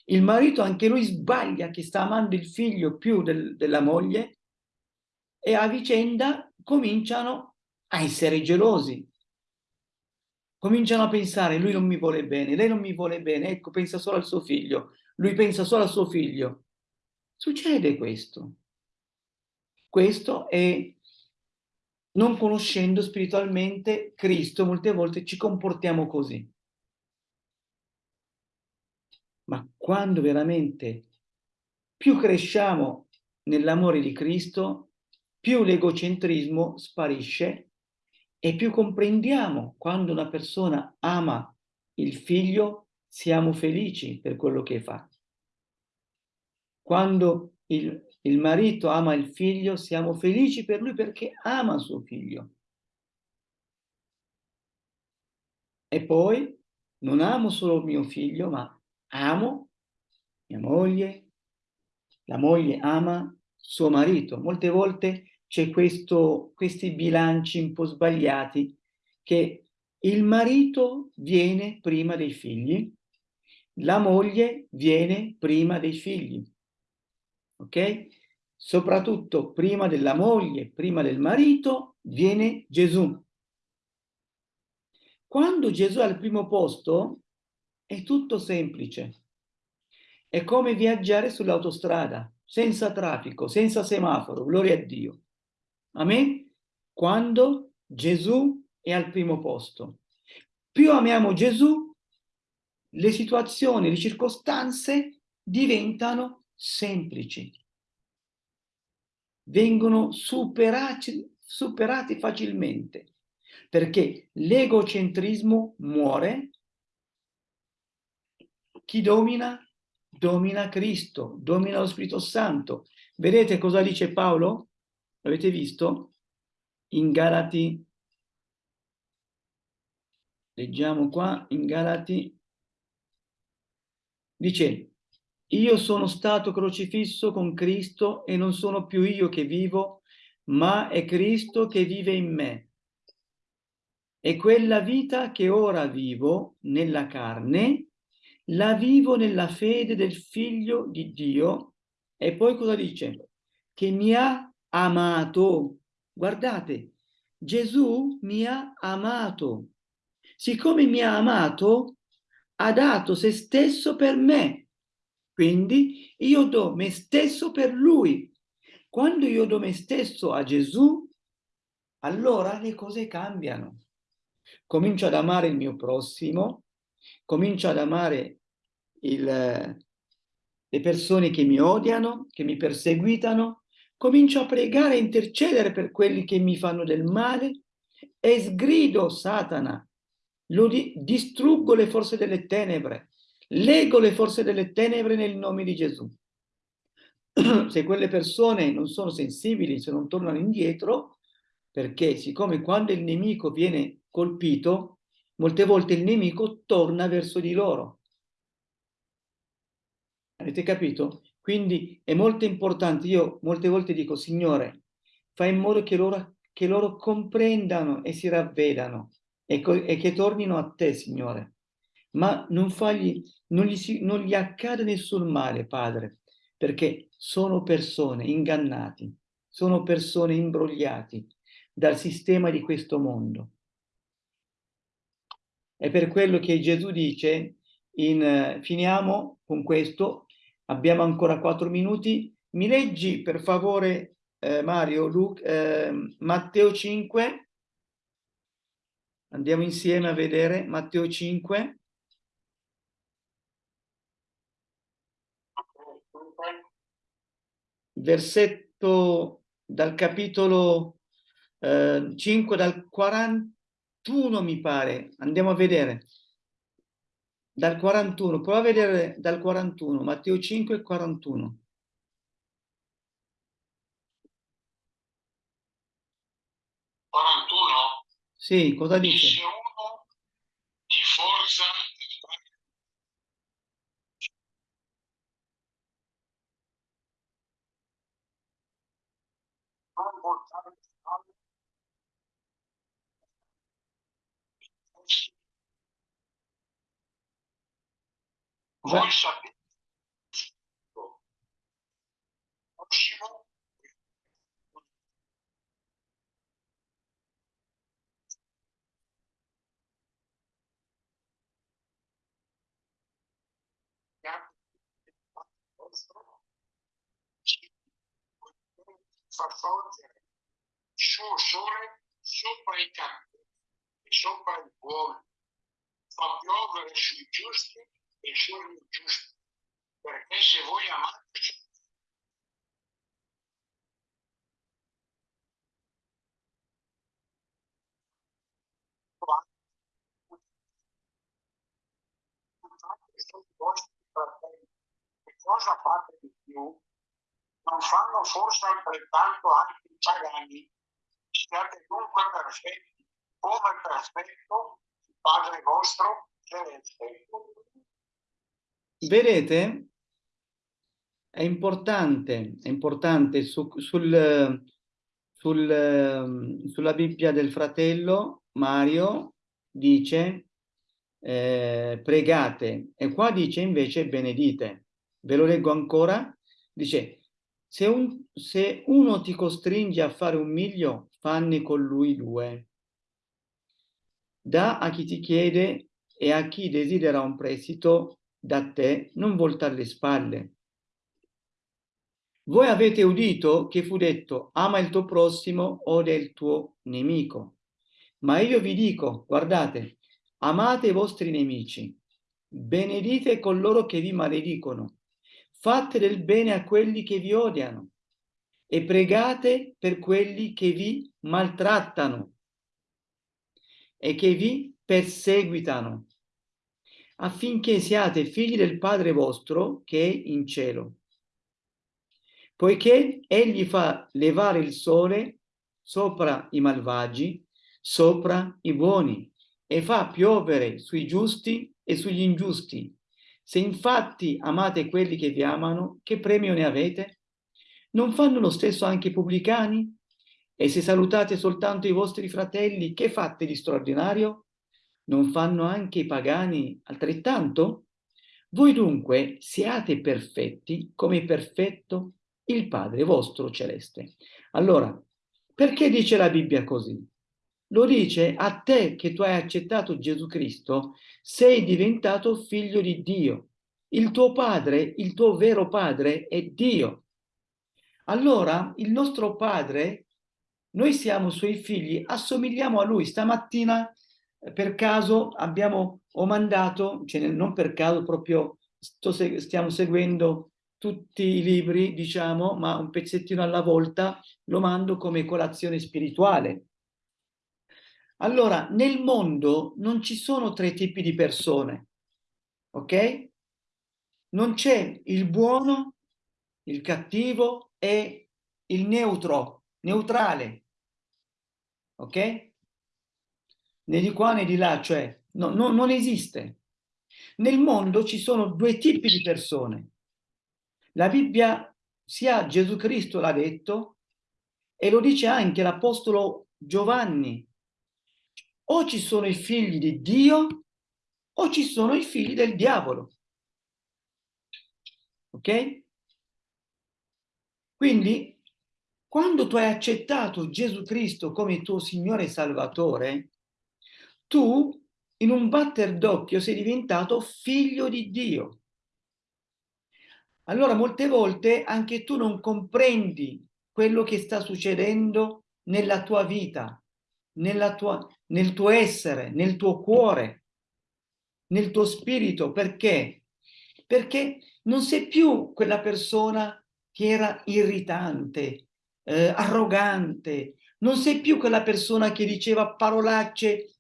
il marito anche lui sbaglia che sta amando il figlio più del, della moglie e a vicenda cominciano a essere gelosi. Cominciano a pensare, lui non mi vuole bene, lei non mi vuole bene, ecco, pensa solo al suo figlio, lui pensa solo al suo figlio. Succede questo. Questo è non conoscendo spiritualmente Cristo, molte volte ci comportiamo così. Ma quando veramente più cresciamo nell'amore di Cristo, più l'egocentrismo sparisce e più comprendiamo quando una persona ama il figlio siamo felici per quello che fa. Quando il, il marito ama il figlio, siamo felici per lui perché ama suo figlio. E poi non amo solo mio figlio, ma amo mia moglie, la moglie ama suo marito. Molte volte c'è questi bilanci un po' sbagliati che il marito viene prima dei figli, la moglie viene prima dei figli ok? Soprattutto prima della moglie, prima del marito, viene Gesù. Quando Gesù è al primo posto, è tutto semplice. È come viaggiare sull'autostrada, senza traffico, senza semaforo, gloria a Dio. Amen? Quando Gesù è al primo posto. Più amiamo Gesù, le situazioni, le circostanze diventano semplici, vengono superati, superati facilmente, perché l'egocentrismo muore, chi domina? Domina Cristo, domina lo Spirito Santo. Vedete cosa dice Paolo? L'avete visto? In Galati, leggiamo qua, in Galati, dice io sono stato crocifisso con Cristo e non sono più io che vivo, ma è Cristo che vive in me. E quella vita che ora vivo nella carne, la vivo nella fede del Figlio di Dio. E poi cosa dice? Che mi ha amato. Guardate, Gesù mi ha amato. Siccome mi ha amato, ha dato se stesso per me quindi io do me stesso per lui. Quando io do me stesso a Gesù, allora le cose cambiano. Comincio ad amare il mio prossimo, comincio ad amare il, le persone che mi odiano, che mi perseguitano, comincio a pregare e intercedere per quelli che mi fanno del male e sgrido Satana, lo di, distruggo le forze delle tenebre, Leggo le forze delle tenebre nel nome di Gesù. se quelle persone non sono sensibili, se non tornano indietro, perché siccome quando il nemico viene colpito, molte volte il nemico torna verso di loro. Avete capito? Quindi è molto importante, io molte volte dico, Signore, fai in modo che loro, che loro comprendano e si ravvedano e, e che tornino a te, Signore ma non, fagli, non, gli, non gli accade nessun male, Padre, perché sono persone ingannati, sono persone imbrogliati dal sistema di questo mondo. È per quello che Gesù dice, in, finiamo con questo, abbiamo ancora quattro minuti, mi leggi per favore eh, Mario, Luke, eh, Matteo 5, andiamo insieme a vedere Matteo 5, versetto dal capitolo eh, 5, dal 41 mi pare, andiamo a vedere, dal 41, prova a vedere dal 41, Matteo 5 e 41. Sì, cosa dice? Dice uno di forza Voi sapete, prossimo. Fa sorgere il suo sole sopra i campi e sopra i buoni, fa piovere sui giusti e sugli ingiusti, perché se voi amate i vostri fratelli, che cosa fate di più? Non fanno forse altrettanto anche i pagani? Siate dunque perfetti, come perfetto il Padre vostro celeste. Vedete? È importante, è importante su, sul, sul, sulla Bibbia del fratello Mario dice eh, pregate e qua dice invece benedite. Ve lo leggo ancora? Dice se, un, se uno ti costringe a fare un miglio, fanne con lui due. Da a chi ti chiede e a chi desidera un prestito da te, non voltare le spalle. Voi avete udito che fu detto ama il tuo prossimo o del tuo nemico. Ma io vi dico, guardate, amate i vostri nemici, benedite coloro che vi maledicono, fate del bene a quelli che vi odiano e pregate per quelli che vi maltrattano e che vi perseguitano, affinché siate figli del Padre vostro che è in cielo poiché egli fa levare il sole sopra i malvagi, sopra i buoni, e fa piovere sui giusti e sugli ingiusti. Se infatti amate quelli che vi amano, che premio ne avete? Non fanno lo stesso anche i pubblicani? E se salutate soltanto i vostri fratelli, che fate di straordinario? Non fanno anche i pagani altrettanto? Voi dunque siate perfetti come perfetto il Padre vostro celeste. Allora, perché dice la Bibbia così? Lo dice a te che tu hai accettato Gesù Cristo, sei diventato figlio di Dio. Il tuo padre, il tuo vero padre è Dio. Allora, il nostro padre, noi siamo suoi figli, assomigliamo a lui. Stamattina, per caso, abbiamo, mandato, cioè non per caso, proprio sto, stiamo seguendo tutti i libri, diciamo, ma un pezzettino alla volta lo mando come colazione spirituale. Allora, nel mondo non ci sono tre tipi di persone, ok? Non c'è il buono, il cattivo e il neutro, neutrale, ok? Né di qua né di là, cioè no, no, non esiste. Nel mondo ci sono due tipi di persone, la Bibbia, sia Gesù Cristo l'ha detto, e lo dice anche l'Apostolo Giovanni. O ci sono i figli di Dio, o ci sono i figli del diavolo. Ok? Quindi, quando tu hai accettato Gesù Cristo come tuo Signore e Salvatore, tu in un batter d'occhio sei diventato figlio di Dio allora molte volte anche tu non comprendi quello che sta succedendo nella tua vita, nella tua, nel tuo essere, nel tuo cuore, nel tuo spirito. Perché? Perché non sei più quella persona che era irritante, eh, arrogante, non sei più quella persona che diceva parolacce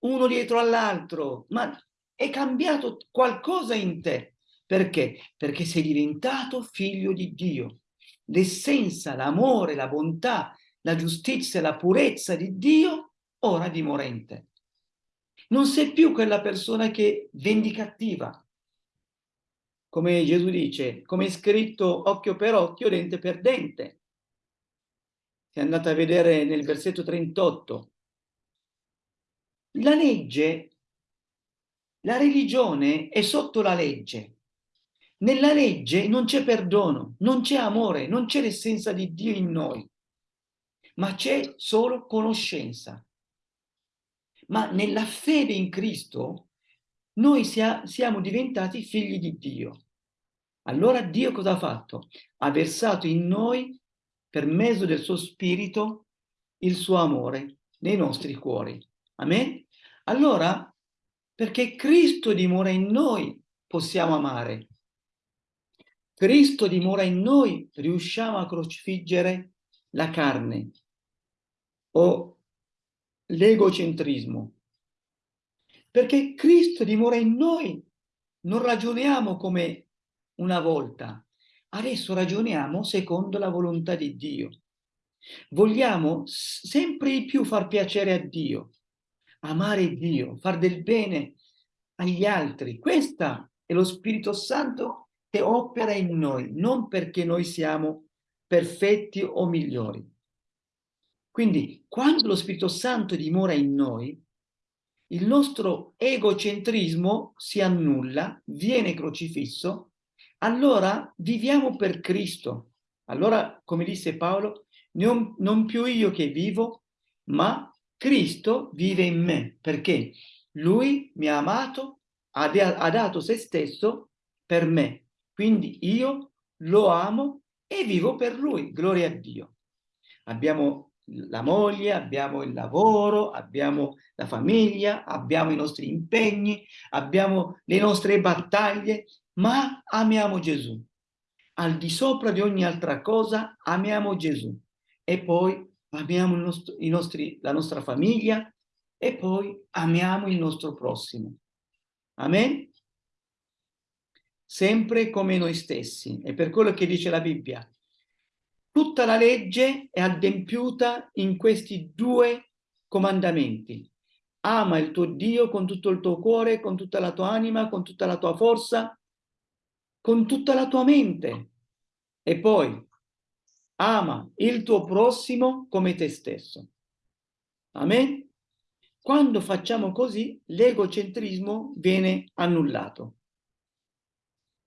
uno dietro all'altro, ma è cambiato qualcosa in te. Perché? Perché sei diventato figlio di Dio. L'essenza, l'amore, la bontà, la giustizia, la purezza di Dio ora dimora in. Non sei più quella persona che vendicativa. Come Gesù dice, come è scritto occhio per occhio, dente per dente. Se andate a vedere nel versetto 38. La legge, la religione è sotto la legge. Nella legge non c'è perdono, non c'è amore, non c'è l'essenza di Dio in noi, ma c'è solo conoscenza. Ma nella fede in Cristo noi sia, siamo diventati figli di Dio. Allora Dio cosa ha fatto? Ha versato in noi, per mezzo del suo spirito, il suo amore nei nostri cuori. Amen? Allora, perché Cristo dimora in noi, possiamo amare. Cristo dimora in noi, riusciamo a crocifiggere la carne o l'egocentrismo. Perché Cristo dimora in noi, non ragioniamo come una volta, adesso ragioniamo secondo la volontà di Dio. Vogliamo sempre di più far piacere a Dio, amare Dio, far del bene agli altri. Questo è lo Spirito Santo che opera in noi, non perché noi siamo perfetti o migliori. Quindi, quando lo Spirito Santo dimora in noi, il nostro egocentrismo si annulla, viene crocifisso, allora viviamo per Cristo. Allora, come disse Paolo, non, più io che vivo, ma Cristo vive in me, perché Lui mi ha amato, ha, ha dato se stesso per me. Quindi io lo amo e vivo per Lui, gloria a Dio. Abbiamo la moglie, abbiamo il lavoro, abbiamo la famiglia, abbiamo i nostri impegni, abbiamo le nostre battaglie, ma amiamo Gesù. Al di sopra di ogni altra cosa amiamo Gesù e poi amiamo nostro, nostri, la nostra famiglia e poi amiamo il nostro prossimo. Amen? Sempre come noi stessi. È per quello che dice la Bibbia. Tutta la legge è adempiuta in questi due comandamenti. Ama il tuo Dio con tutto il tuo cuore, con tutta la tua anima, con tutta la tua forza, con tutta la tua mente. E poi ama il tuo prossimo come te stesso. Amen? Quando facciamo così, l'egocentrismo viene annullato.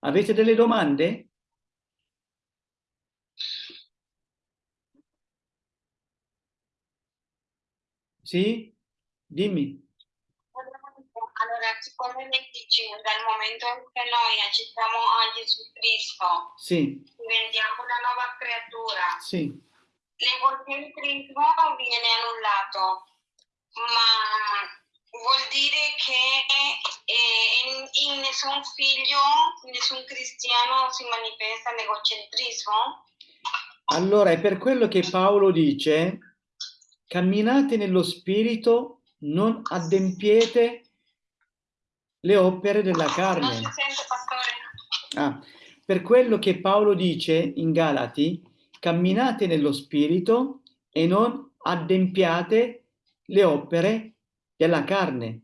Avete delle domande? Sì? Dimmi. Allora, siccome lei dice dal momento in cui noi accettiamo a Gesù Cristo, sì. diventiamo una nuova creatura, sì. l'egocentrismo viene annullato, ma vuol dire che in, in nessun figlio, in nessun cristiano si manifesta l'egocentrismo? Allora, è per quello che Paolo dice, camminate nello spirito, non adempiete le opere della carne. Non si sente, pastore. Ah, per quello che Paolo dice in Galati, camminate nello spirito e non adempiate le opere della carne,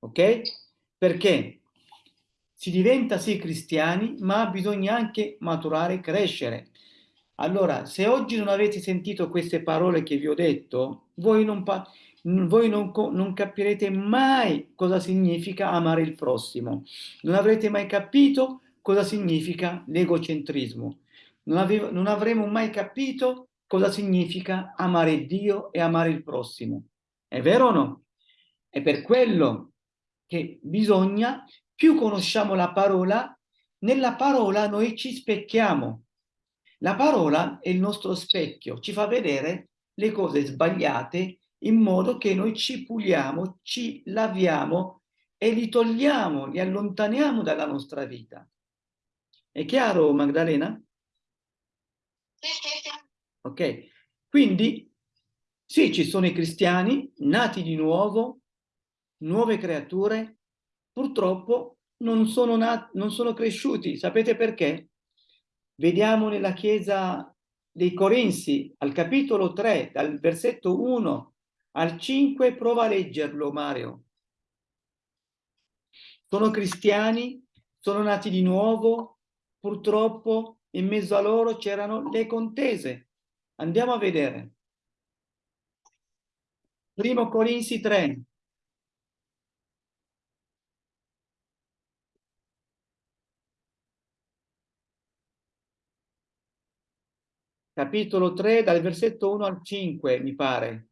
ok? Perché si diventa sì cristiani, ma bisogna anche maturare, crescere. Allora, se oggi non avete sentito queste parole che vi ho detto, voi non, voi non, non, capirete mai cosa significa amare il prossimo, non avrete mai capito cosa significa l'egocentrismo, non, non avremo mai capito cosa significa amare Dio e amare il prossimo. È vero o no? È per quello che bisogna, più conosciamo la parola, nella parola noi ci specchiamo. La parola è il nostro specchio, ci fa vedere le cose sbagliate in modo che noi ci puliamo, ci laviamo e li togliamo, li allontaniamo dalla nostra vita. È chiaro, Magdalena? Sì, sì, sì. Ok, quindi sì, ci sono i cristiani nati di nuovo, nuove creature, purtroppo non sono, non sono cresciuti. Sapete perché? Vediamo nella Chiesa dei Corinzi, al capitolo 3, dal versetto 1 al 5 prova a leggerlo, Mario. Sono cristiani, sono nati di nuovo, purtroppo in mezzo a loro c'erano le contese. Andiamo a vedere. Primo Corinzi 3. Capitolo 3 dal versetto 1 al 5, mi pare.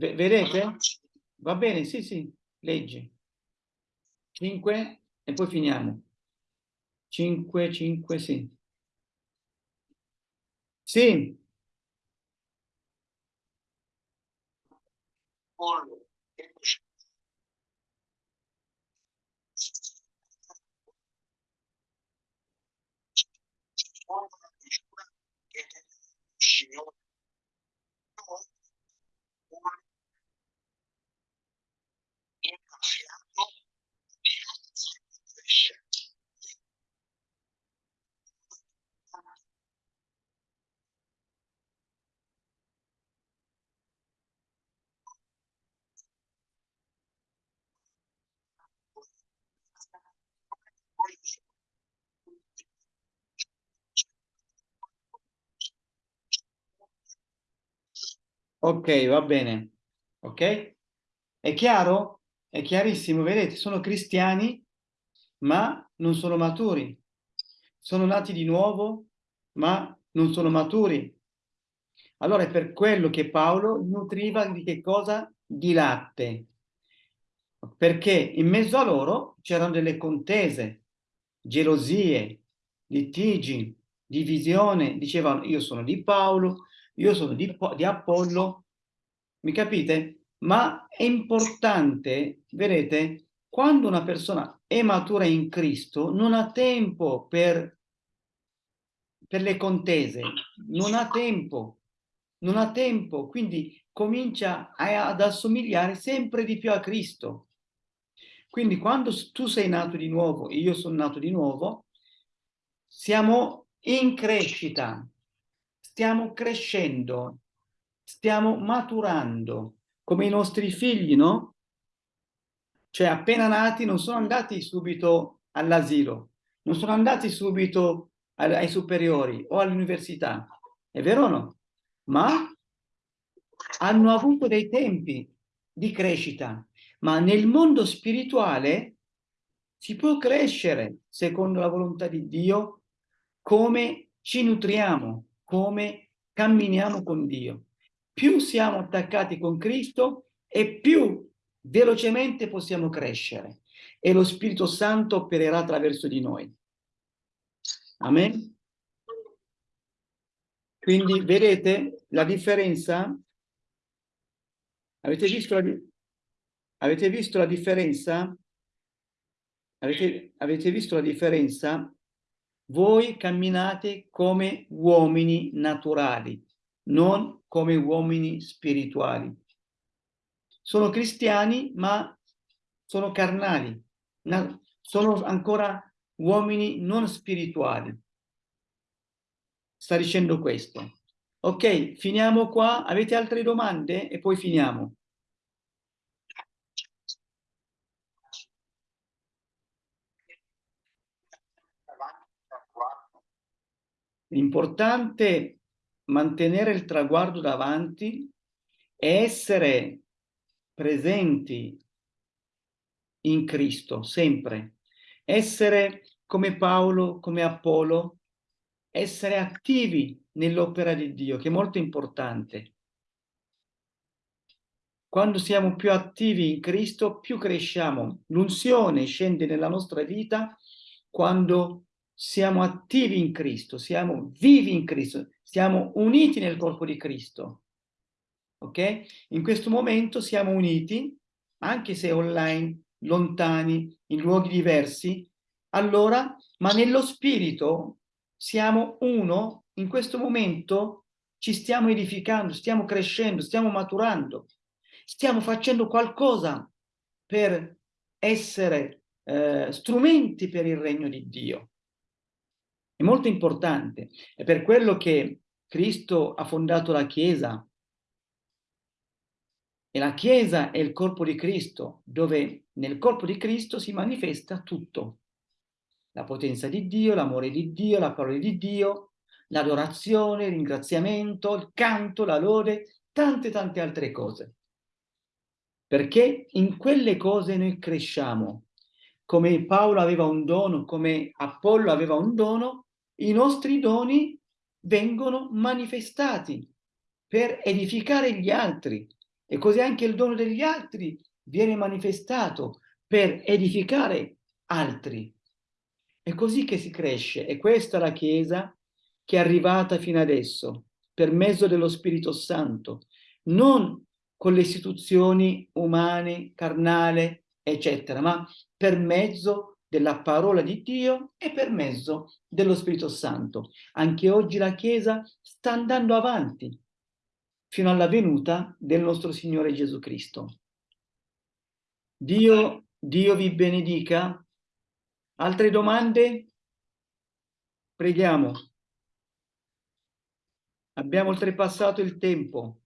V vedete? Va bene, sì, sì, leggi. 5 e poi finiamo. 5, 5, sì. Sì. Apollo, Signore innaffiato di cresce Ok, va bene. Ok? È chiaro? È chiarissimo, vedete, sono cristiani, ma non sono maturi. Sono nati di nuovo, ma non sono maturi. Allora è per quello che Paolo nutriva di che cosa? Di latte. Perché in mezzo a loro c'erano delle contese, gelosie, litigi, divisione. Dicevano io sono di Paolo, io sono di, di Apollo. Mi capite? Ma è importante, vedete, quando una persona è matura in Cristo, non ha tempo per, per le contese, non ha tempo, non ha tempo, quindi comincia a, ad assomigliare sempre di più a Cristo. Quindi quando tu sei nato di nuovo e io sono nato di nuovo, siamo in crescita, stiamo crescendo, stiamo maturando come i nostri figli, no? Cioè appena nati non sono andati subito all'asilo, non sono andati subito ai superiori o all'università, è vero o no? Ma hanno avuto dei tempi di crescita, ma nel mondo spirituale si può crescere secondo la volontà di Dio come ci nutriamo, come camminiamo con Dio più siamo attaccati con Cristo e più velocemente possiamo crescere e lo Spirito Santo opererà attraverso di noi. Amen? Quindi vedete la differenza? Avete visto la, avete visto la differenza? Avete, avete visto la differenza? Voi camminate come uomini naturali, non come uomini spirituali. Sono cristiani, ma sono carnali, sono ancora uomini non spirituali. Sta dicendo questo. Ok, finiamo qua. Avete altre domande? E poi finiamo. L'importante mantenere il traguardo davanti e essere presenti in Cristo, sempre. Essere come Paolo, come Apollo, essere attivi nell'opera di Dio, che è molto importante. Quando siamo più attivi in Cristo, più cresciamo. L'unzione scende nella nostra vita quando siamo attivi in Cristo, siamo vivi in Cristo, siamo uniti nel corpo di Cristo. Ok? In questo momento siamo uniti, anche se online, lontani, in luoghi diversi, allora, ma nello spirito siamo uno, in questo momento ci stiamo edificando, stiamo crescendo, stiamo maturando, stiamo facendo qualcosa per essere eh, strumenti per il regno di Dio. È molto importante. È per quello che Cristo ha fondato la Chiesa. E la Chiesa è il corpo di Cristo, dove nel corpo di Cristo si manifesta tutto. La potenza di Dio, l'amore di Dio, la parola di Dio, l'adorazione, il ringraziamento, il canto, la lode, tante tante altre cose. Perché in quelle cose noi cresciamo. come Paolo aveva un dono, come Apollo aveva un dono, i nostri doni vengono manifestati per edificare gli altri e così anche il dono degli altri viene manifestato per edificare altri. È così che si cresce e questa è la Chiesa che è arrivata fino adesso, per mezzo dello Spirito Santo, non con le istituzioni umane, carnale, eccetera, ma per mezzo della parola di Dio e per mezzo dello Spirito Santo. Anche oggi la Chiesa sta andando avanti fino alla venuta del nostro Signore Gesù Cristo. Dio, Dio vi benedica. Altre domande? Preghiamo. Abbiamo oltrepassato il tempo.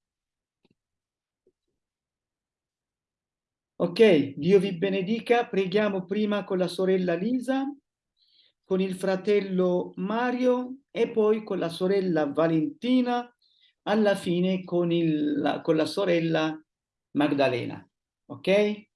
Ok, Dio vi benedica. Preghiamo prima con la sorella Lisa, con il fratello Mario e poi con la sorella Valentina, alla fine con, il, con la sorella Magdalena. Ok?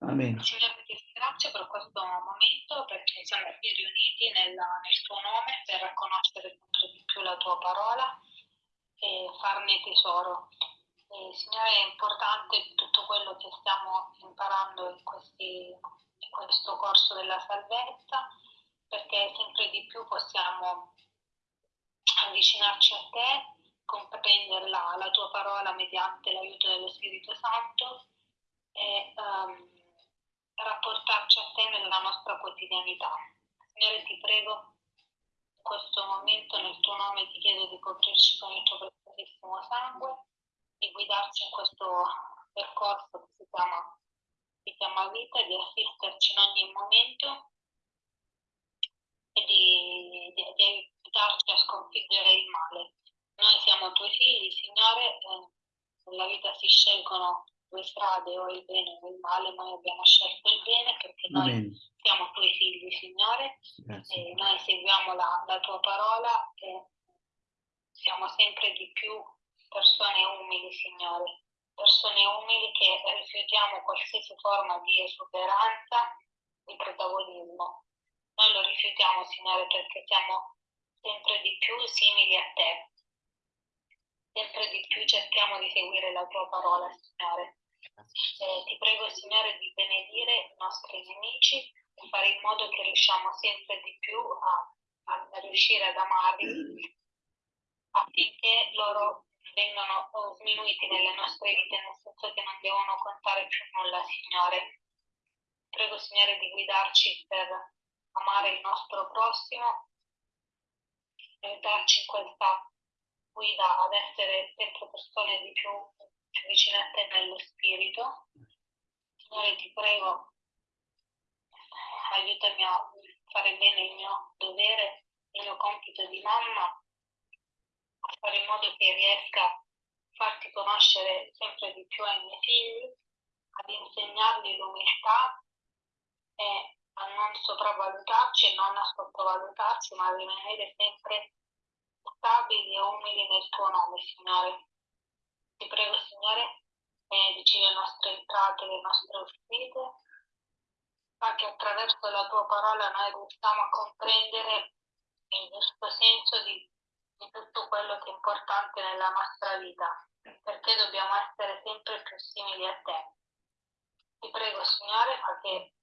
Amen. Ringrazio per questo momento perché siamo qui riuniti nella, nel tuo nome per conoscere sempre di più la tua parola e farne tesoro. E, Signore, è importante tutto quello che stiamo imparando in, questi, in questo corso della salvezza perché sempre di più possiamo avvicinarci a te, comprendere la, la tua parola mediante l'aiuto dello Spirito Santo e um, rapportarci a te nella nostra quotidianità. Signore, ti prego, in questo momento nel tuo nome ti chiedo di coprirci con il tuo preziosissimo sangue, di guidarci in questo percorso che si chiama, si chiama vita, di assisterci in ogni momento e di, di, di aiutarci a sconfiggere il male. Noi siamo tuoi figli, Signore, eh, nella vita si scelgono due strade, o il bene o il male, noi abbiamo scelto il bene perché noi Amen. siamo tuoi figli, Signore, Grazie. e noi seguiamo la, la tua parola e siamo sempre di più persone umili, Signore, persone umili che rifiutiamo qualsiasi forma di esuberanza, di protagonismo. Noi lo rifiutiamo, Signore, perché siamo sempre di più simili a te. Sempre di più cerchiamo di seguire la tua parola, Signore. Eh, ti prego, Signore, di benedire i nostri nemici e fare in modo che riusciamo sempre di più a, a riuscire ad amarli affinché loro vengano oh, sminuiti nelle nostre vite, nel senso che non devono contare più nulla, Signore. Prego, Signore, di guidarci per amare il nostro prossimo, aiutarci in questa guida ad essere sempre persone di più, più vicine a te nello spirito. Signore, ti prego, aiutami a fare bene il mio dovere, il mio compito di mamma, a fare in modo che riesca a farti conoscere sempre di più ai miei figli, ad insegnargli l'umiltà e a non sopravvalutarci e non a sottovalutarci, ma a rimanere sempre stabili e umili nel tuo nome, Signore. Ti prego, Signore, benedici le nostre entrate, le nostre uscite, fa che attraverso la tua parola noi riusciamo a comprendere il giusto senso di, di tutto quello che è importante nella nostra vita, perché dobbiamo essere sempre più simili a te. Ti prego, Signore, fa che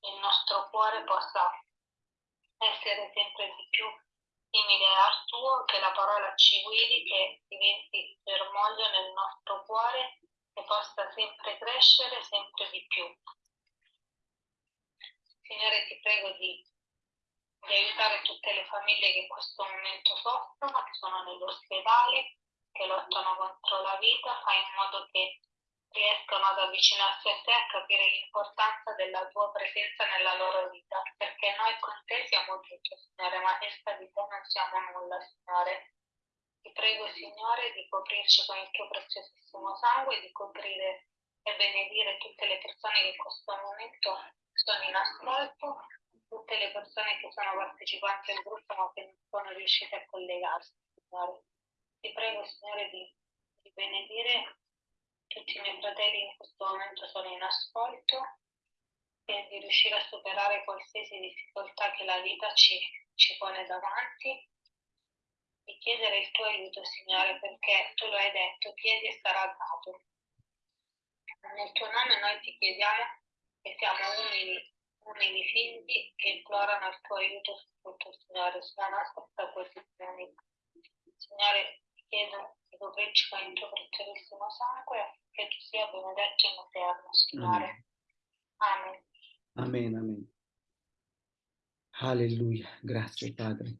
il nostro cuore possa essere sempre di più simile al tuo, che la parola ci guidi, che diventi germoglio nel nostro cuore e possa sempre crescere sempre di più. Signore, ti prego di, di aiutare tutte le famiglie che in questo momento soffrono, che sono nell'ospedale, che lottano contro la vita, fai in modo che riescano ad avvicinarsi a te, a capire l'importanza della tua presenza nella loro vita, perché noi con te siamo tutto, Signore, ma senza di te non siamo nulla, Signore. Ti prego, Signore, di coprirci con il tuo preziosissimo sangue, di coprire e benedire tutte le persone che in questo momento sono in ascolto, tutte le persone che sono partecipanti al gruppo ma che non sono riuscite a collegarsi, Signore. Ti prego, Signore, di, di benedire tutti i miei fratelli in questo momento sono in ascolto e di riuscire a superare qualsiasi difficoltà che la vita ci, ci pone davanti e chiedere il tuo aiuto, Signore, perché tu lo hai detto, chiedi e sarà dato. Nel tuo nome noi ti chiediamo che siamo umili, umili figli che implorano il tuo aiuto su tutto, Signore, sulla nostra posizione. Signore, chiedo di coprirci con il tuo preziosissimo sangue, che tu sia benedetto in eterno, Signore. Amen. Amen, amen. Alleluia, grazie Padre.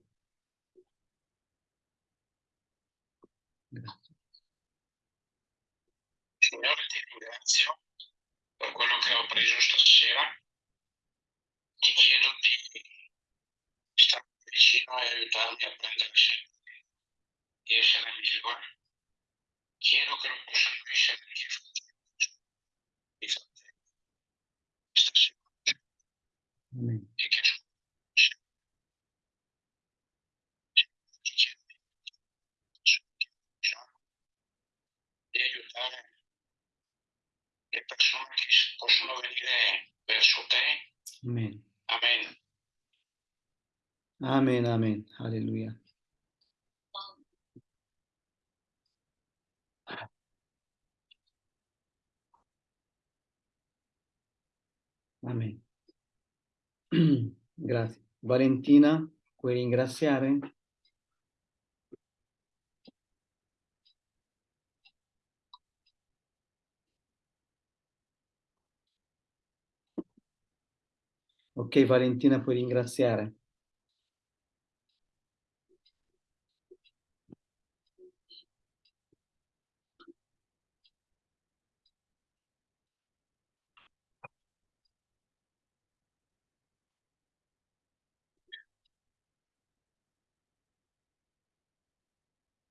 Grazie. Signore, ti ringrazio per quello che ho preso stasera. Ti chiedo di stare vicino e aiutarmi a prendere sempre di essere migliore. Chiedo che lo possano essere anche i fratelli. Stasera. Amen. E che di aiutare le persone che possono venire verso te. Amen. Amen. Amen, amen. Alleluia. Amen. Grazie. Valentina, puoi ringraziare? Ok, Valentina, puoi ringraziare.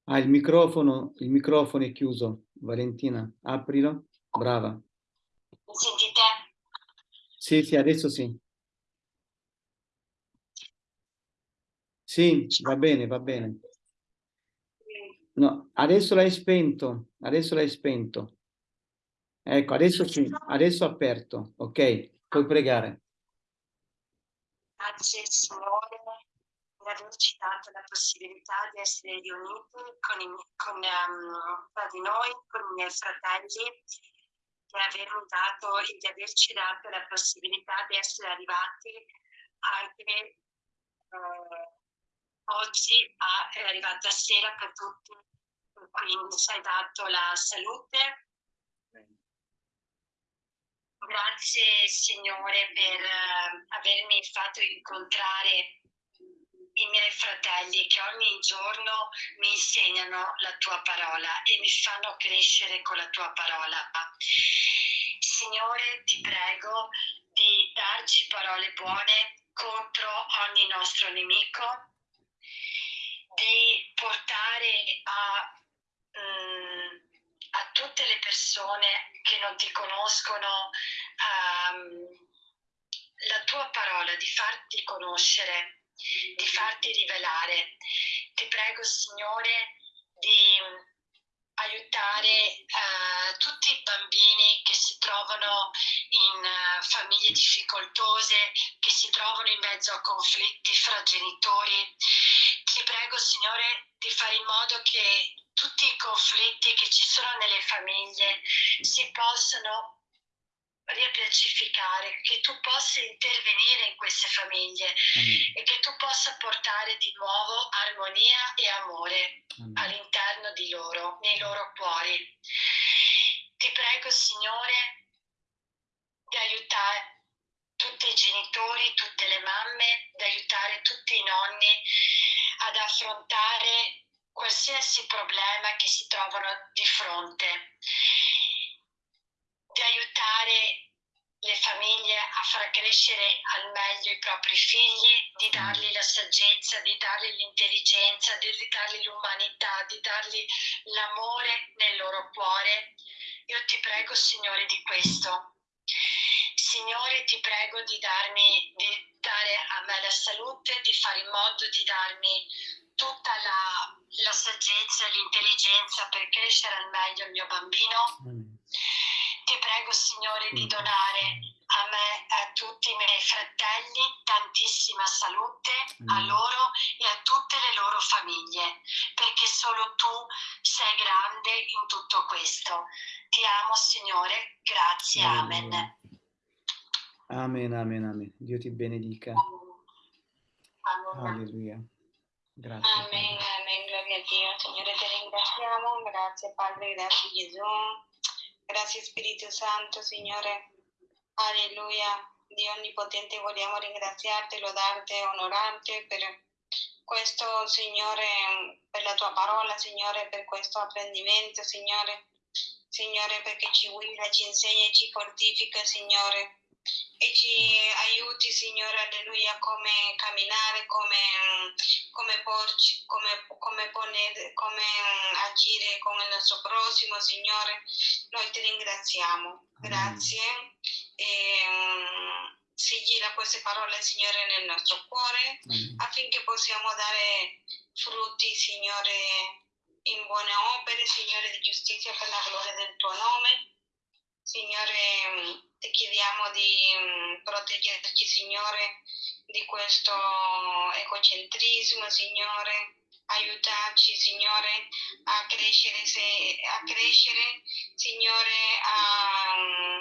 Ah, il microfono, il microfono è chiuso. Valentina, aprilo. Brava. Mi sentite? Sì, sì, adesso sì. Sì, va bene, va bene. No, adesso l'hai spento, adesso l'hai spento. Ecco, adesso sì, adesso aperto. Ok, puoi pregare. Grazie Signore averci dato la possibilità di essere riuniti con, i, con um, di noi, con i miei fratelli, di avermi dato di averci dato la possibilità di essere arrivati anche uh, oggi a, è arrivata sera per tutti, quindi ci hai dato la salute. Grazie Signore per uh, avermi fatto incontrare i miei fratelli che ogni giorno mi insegnano la tua parola e mi fanno crescere con la tua parola. Signore, ti prego di darci parole buone contro ogni nostro nemico, di portare a, um, a tutte le persone che non ti conoscono um, la tua parola, di farti conoscere di farti rivelare. Ti prego, Signore, di aiutare uh, tutti i bambini che si trovano in uh, famiglie difficoltose, che si trovano in mezzo a conflitti fra genitori. Ti prego, Signore, di fare in modo che tutti i conflitti che ci sono nelle famiglie si possano riappacificare, che tu possa intervenire in queste famiglie Amen. e che tu possa portare di nuovo armonia e amore Amen. all'interno di loro, nei loro cuori. Ti prego, Signore, di aiutare tutti i genitori, tutte le mamme, di aiutare tutti i nonni ad affrontare qualsiasi problema che si trovano di fronte di aiutare le famiglie a far crescere al meglio i propri figli, di dargli la saggezza, di dargli l'intelligenza, di dargli l'umanità, di dargli l'amore nel loro cuore. Io ti prego, Signore, di questo. Signore, ti prego di darmi, di dare a me la salute, di fare in modo di darmi tutta la, la saggezza e l'intelligenza per crescere al meglio il mio bambino. Amen. Ti prego, Signore, di Sì. donare a me e a tutti i miei fratelli tantissima salute, a Amen. loro e a tutte le loro famiglie, perché solo tu sei grande in tutto questo. Ti amo, Signore. Grazie. Amen. Amen, amen, amen. Dio ti benedica. Amen. Alleluia. Grazie. Padre. amén, gloria a Dio. Signore, te ringraziamo. Grazie Padre, grazie Gesù. Grazie Spirito Santo, Signore. Alleluia. Dio Onnipotente, vogliamo ringraziarti, lodarti, onorarti per questo, Signore, per la tua parola, Signore, per questo apprendimento, Signore. Signore, perché ci guida, ci insegna e ci fortifica, Signore. E ci aiuti, Signore, alleluia, come camminare, come, mm, come porci, come, come, ponere, come mm, agire con il nostro prossimo, Signore. Noi ti ringraziamo. Grazie. E, mm, sigilla queste parole, Signore, nel nostro cuore affinché possiamo dare frutti, Signore, in buone opere, Signore di giustizia per la gloria del tuo nome. Signore, ti chiediamo di mh, proteggerci, Signore, di questo egocentrismo, Signore. Aiutarci, Signore, a crescere, se- a crescere Signore, a,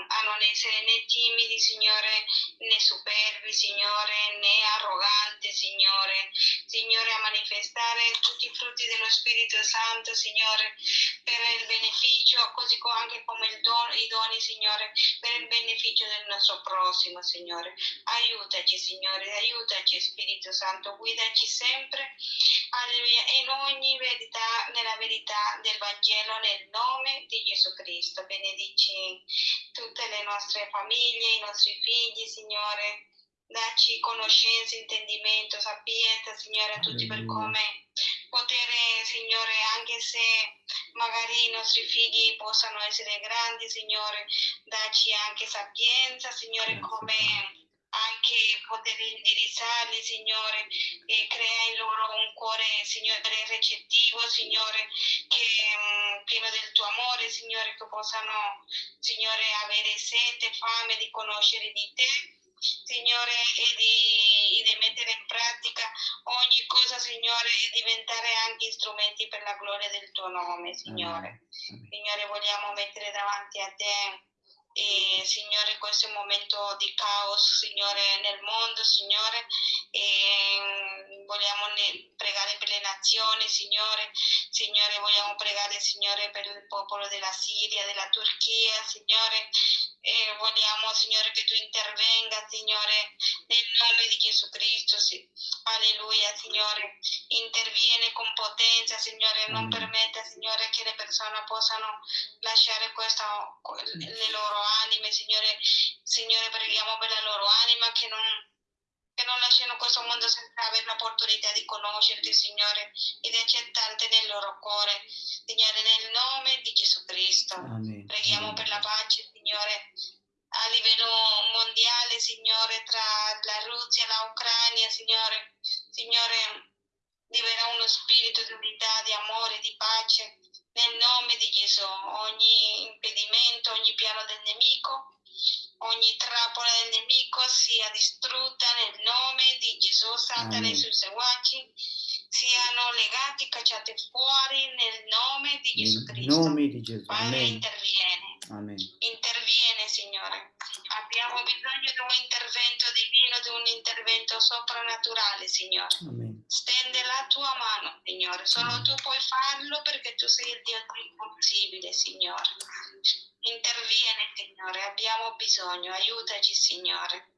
a non essere né timidi, Signore, né superbi, Signore, né arroganti, Signore. Signore, a manifestare tutti i frutti dello Spirito Santo, Signore, per il beneficio, così co- anche come don- i doni, Signore, per il beneficio del nostro prossimo, Signore. Aiutaci, Signore, aiutaci, Spirito Santo, guidaci sempre, alleluia, in ogni verità, nella verità del Vangelo, nel nome di Gesù Cristo. Benedici tutte le nostre famiglie, i nostri figli, Signore. Dacci conoscenza, intendimento, sapienza, Signore, a tutti per come potere, Signore, anche se magari i nostri figli possano essere grandi, Signore, dacci anche sapienza, Signore, come. Anche poter indirizzarli, Signore, e crea in loro un cuore, Signore, recettivo, Signore, che mm, pieno del tuo amore, Signore, che possano, Signore, avere sete, fame di conoscere di te. Signore, e di, e di mettere in pratica ogni cosa, Signore, e diventare anche strumenti per la gloria del tuo nome, Signore. Amen. Signore, vogliamo mettere davanti a te, e, Signore, questo momento di caos, Signore, nel mondo, Signore, e mm, vogliamo pregare per le nazioni, Signore, Signore, vogliamo pregare, Signore, per il popolo della Siria, della Turchia, Signore, e vogliamo, Signore, che tu intervenga, Signore, nel nome di Gesù Cristo, sì. Alleluia, Signore, interviene con potenza, Signore, non permetta, Signore, che le persone possano lasciare questo, le loro anime, Signore, Signore, preghiamo per la loro anima che non, che non lasciano questo mondo senza avere l'opportunità di conoscerti, Signore, e di accettarti nel loro cuore, Signore, nel nome di Gesù Cristo. Amen. Preghiamo per la pace, Signore, a livello mondiale, Signore, tra la Russia e l'Ucraina, Signore. Signore, libera uno spirito di unità, di amore, di pace. Nel nome di Gesù, ogni impedimento, ogni piano del nemico, ogni trappola del nemico sia distrutta nel nome di Gesù. Satana e i Amen. suoi seguaci siano legati, cacciati fuori nel nome di Gesù Nel Cristo. nome di Gesù. Padre, Amen. interviene. Amen. Interviene, Signore. Abbiamo bisogno di un intervento divino, di un intervento soprannaturale, Signore. Amen. Stende la tua mano, Signore. Solo tu puoi farlo perché tu sei il Dio impossibile, Signore. Interviene, Signore. Abbiamo bisogno. Aiutaci, Signore.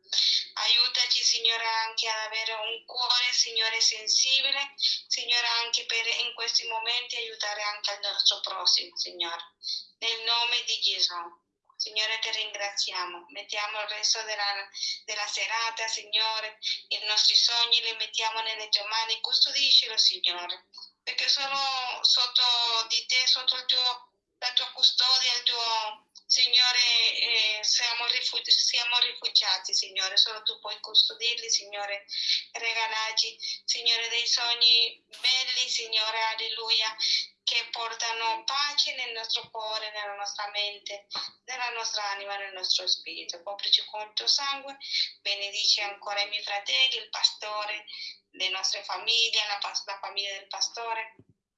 Aiutaci, Signore, anche ad avere un cuore, Signore, sensibile, Signore, anche per in questi momenti aiutare anche il nostro prossimo, Signore. Nel nome di Gesù. Signore, ti ringraziamo. Mettiamo il resto della, della serata, Signore. I nostri sogni li mettiamo nelle tue mani. Custodiscilo, Signore. Perché solo sotto di te, sotto il tuo, la tua custodia, il tuo, Signore, eh, siamo, rifugi- siamo rifugiati, Signore, solo tu puoi custodirli, Signore, regalarci, Signore, dei sogni belli, Signore, alleluia, che portano pace nel nostro cuore, nella nostra mente, nella nostra anima, nel nostro spirito. Coprici con il tuo sangue, benedici ancora i miei fratelli, il pastore, le nostre famiglie, la, la famiglia del pastore.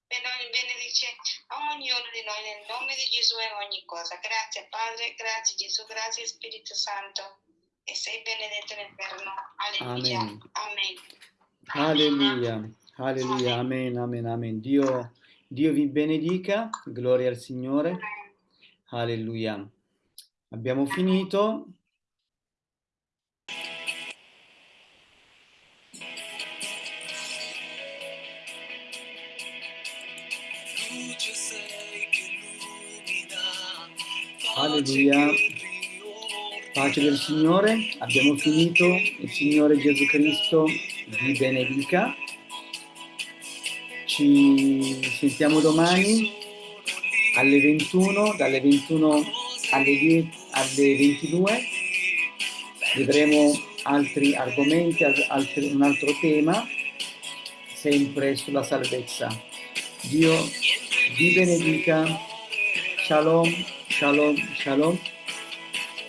Ben- Benedice a ognuno di noi nel nome di Gesù e ogni cosa. Grazie Padre, grazie Gesù, grazie Spirito Santo. E sei benedetto nel verno. Alleluia. Amen. Amen. Alleluia, alleluia, amen, amen, amen. Dio, Dio vi benedica, gloria al Signore, alleluia. Abbiamo finito. Alleluia. Pace del Signore, abbiamo finito. Il Signore Gesù Cristo vi benedica. Ci sentiamo domani alle 21, dalle 21 alle, 10 alle 22. Vedremo altri argomenti, al- altri- un altro tema, sempre sulla salvezza. Dio vi benedica. Shalom, shalom, shalom.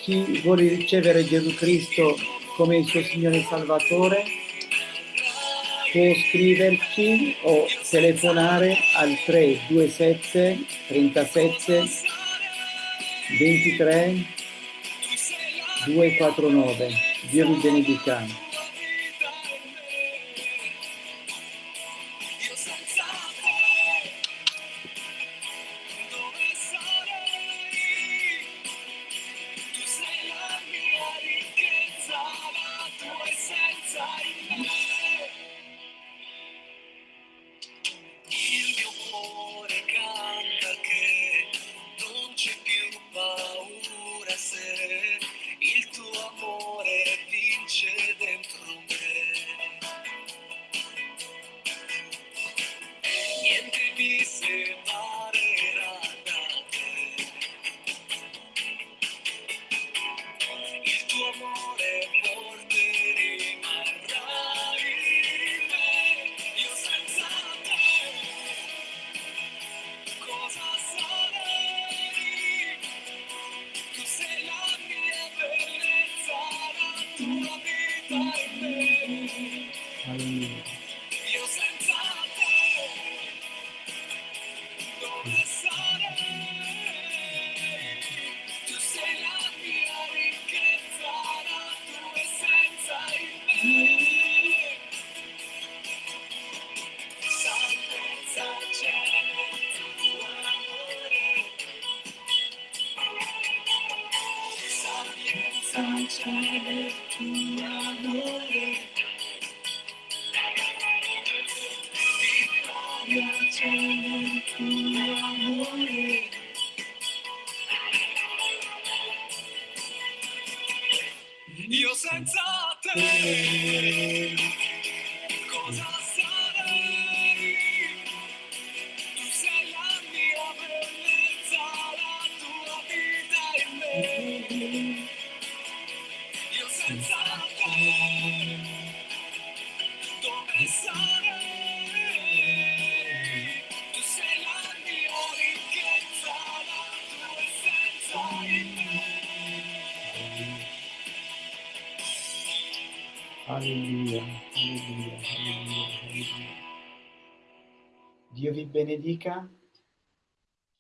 Chi vuole ricevere Gesù Cristo come il suo Signore Salvatore può scriverci o telefonare al 327 37 23 249. Dio vi benedica. Alleluia,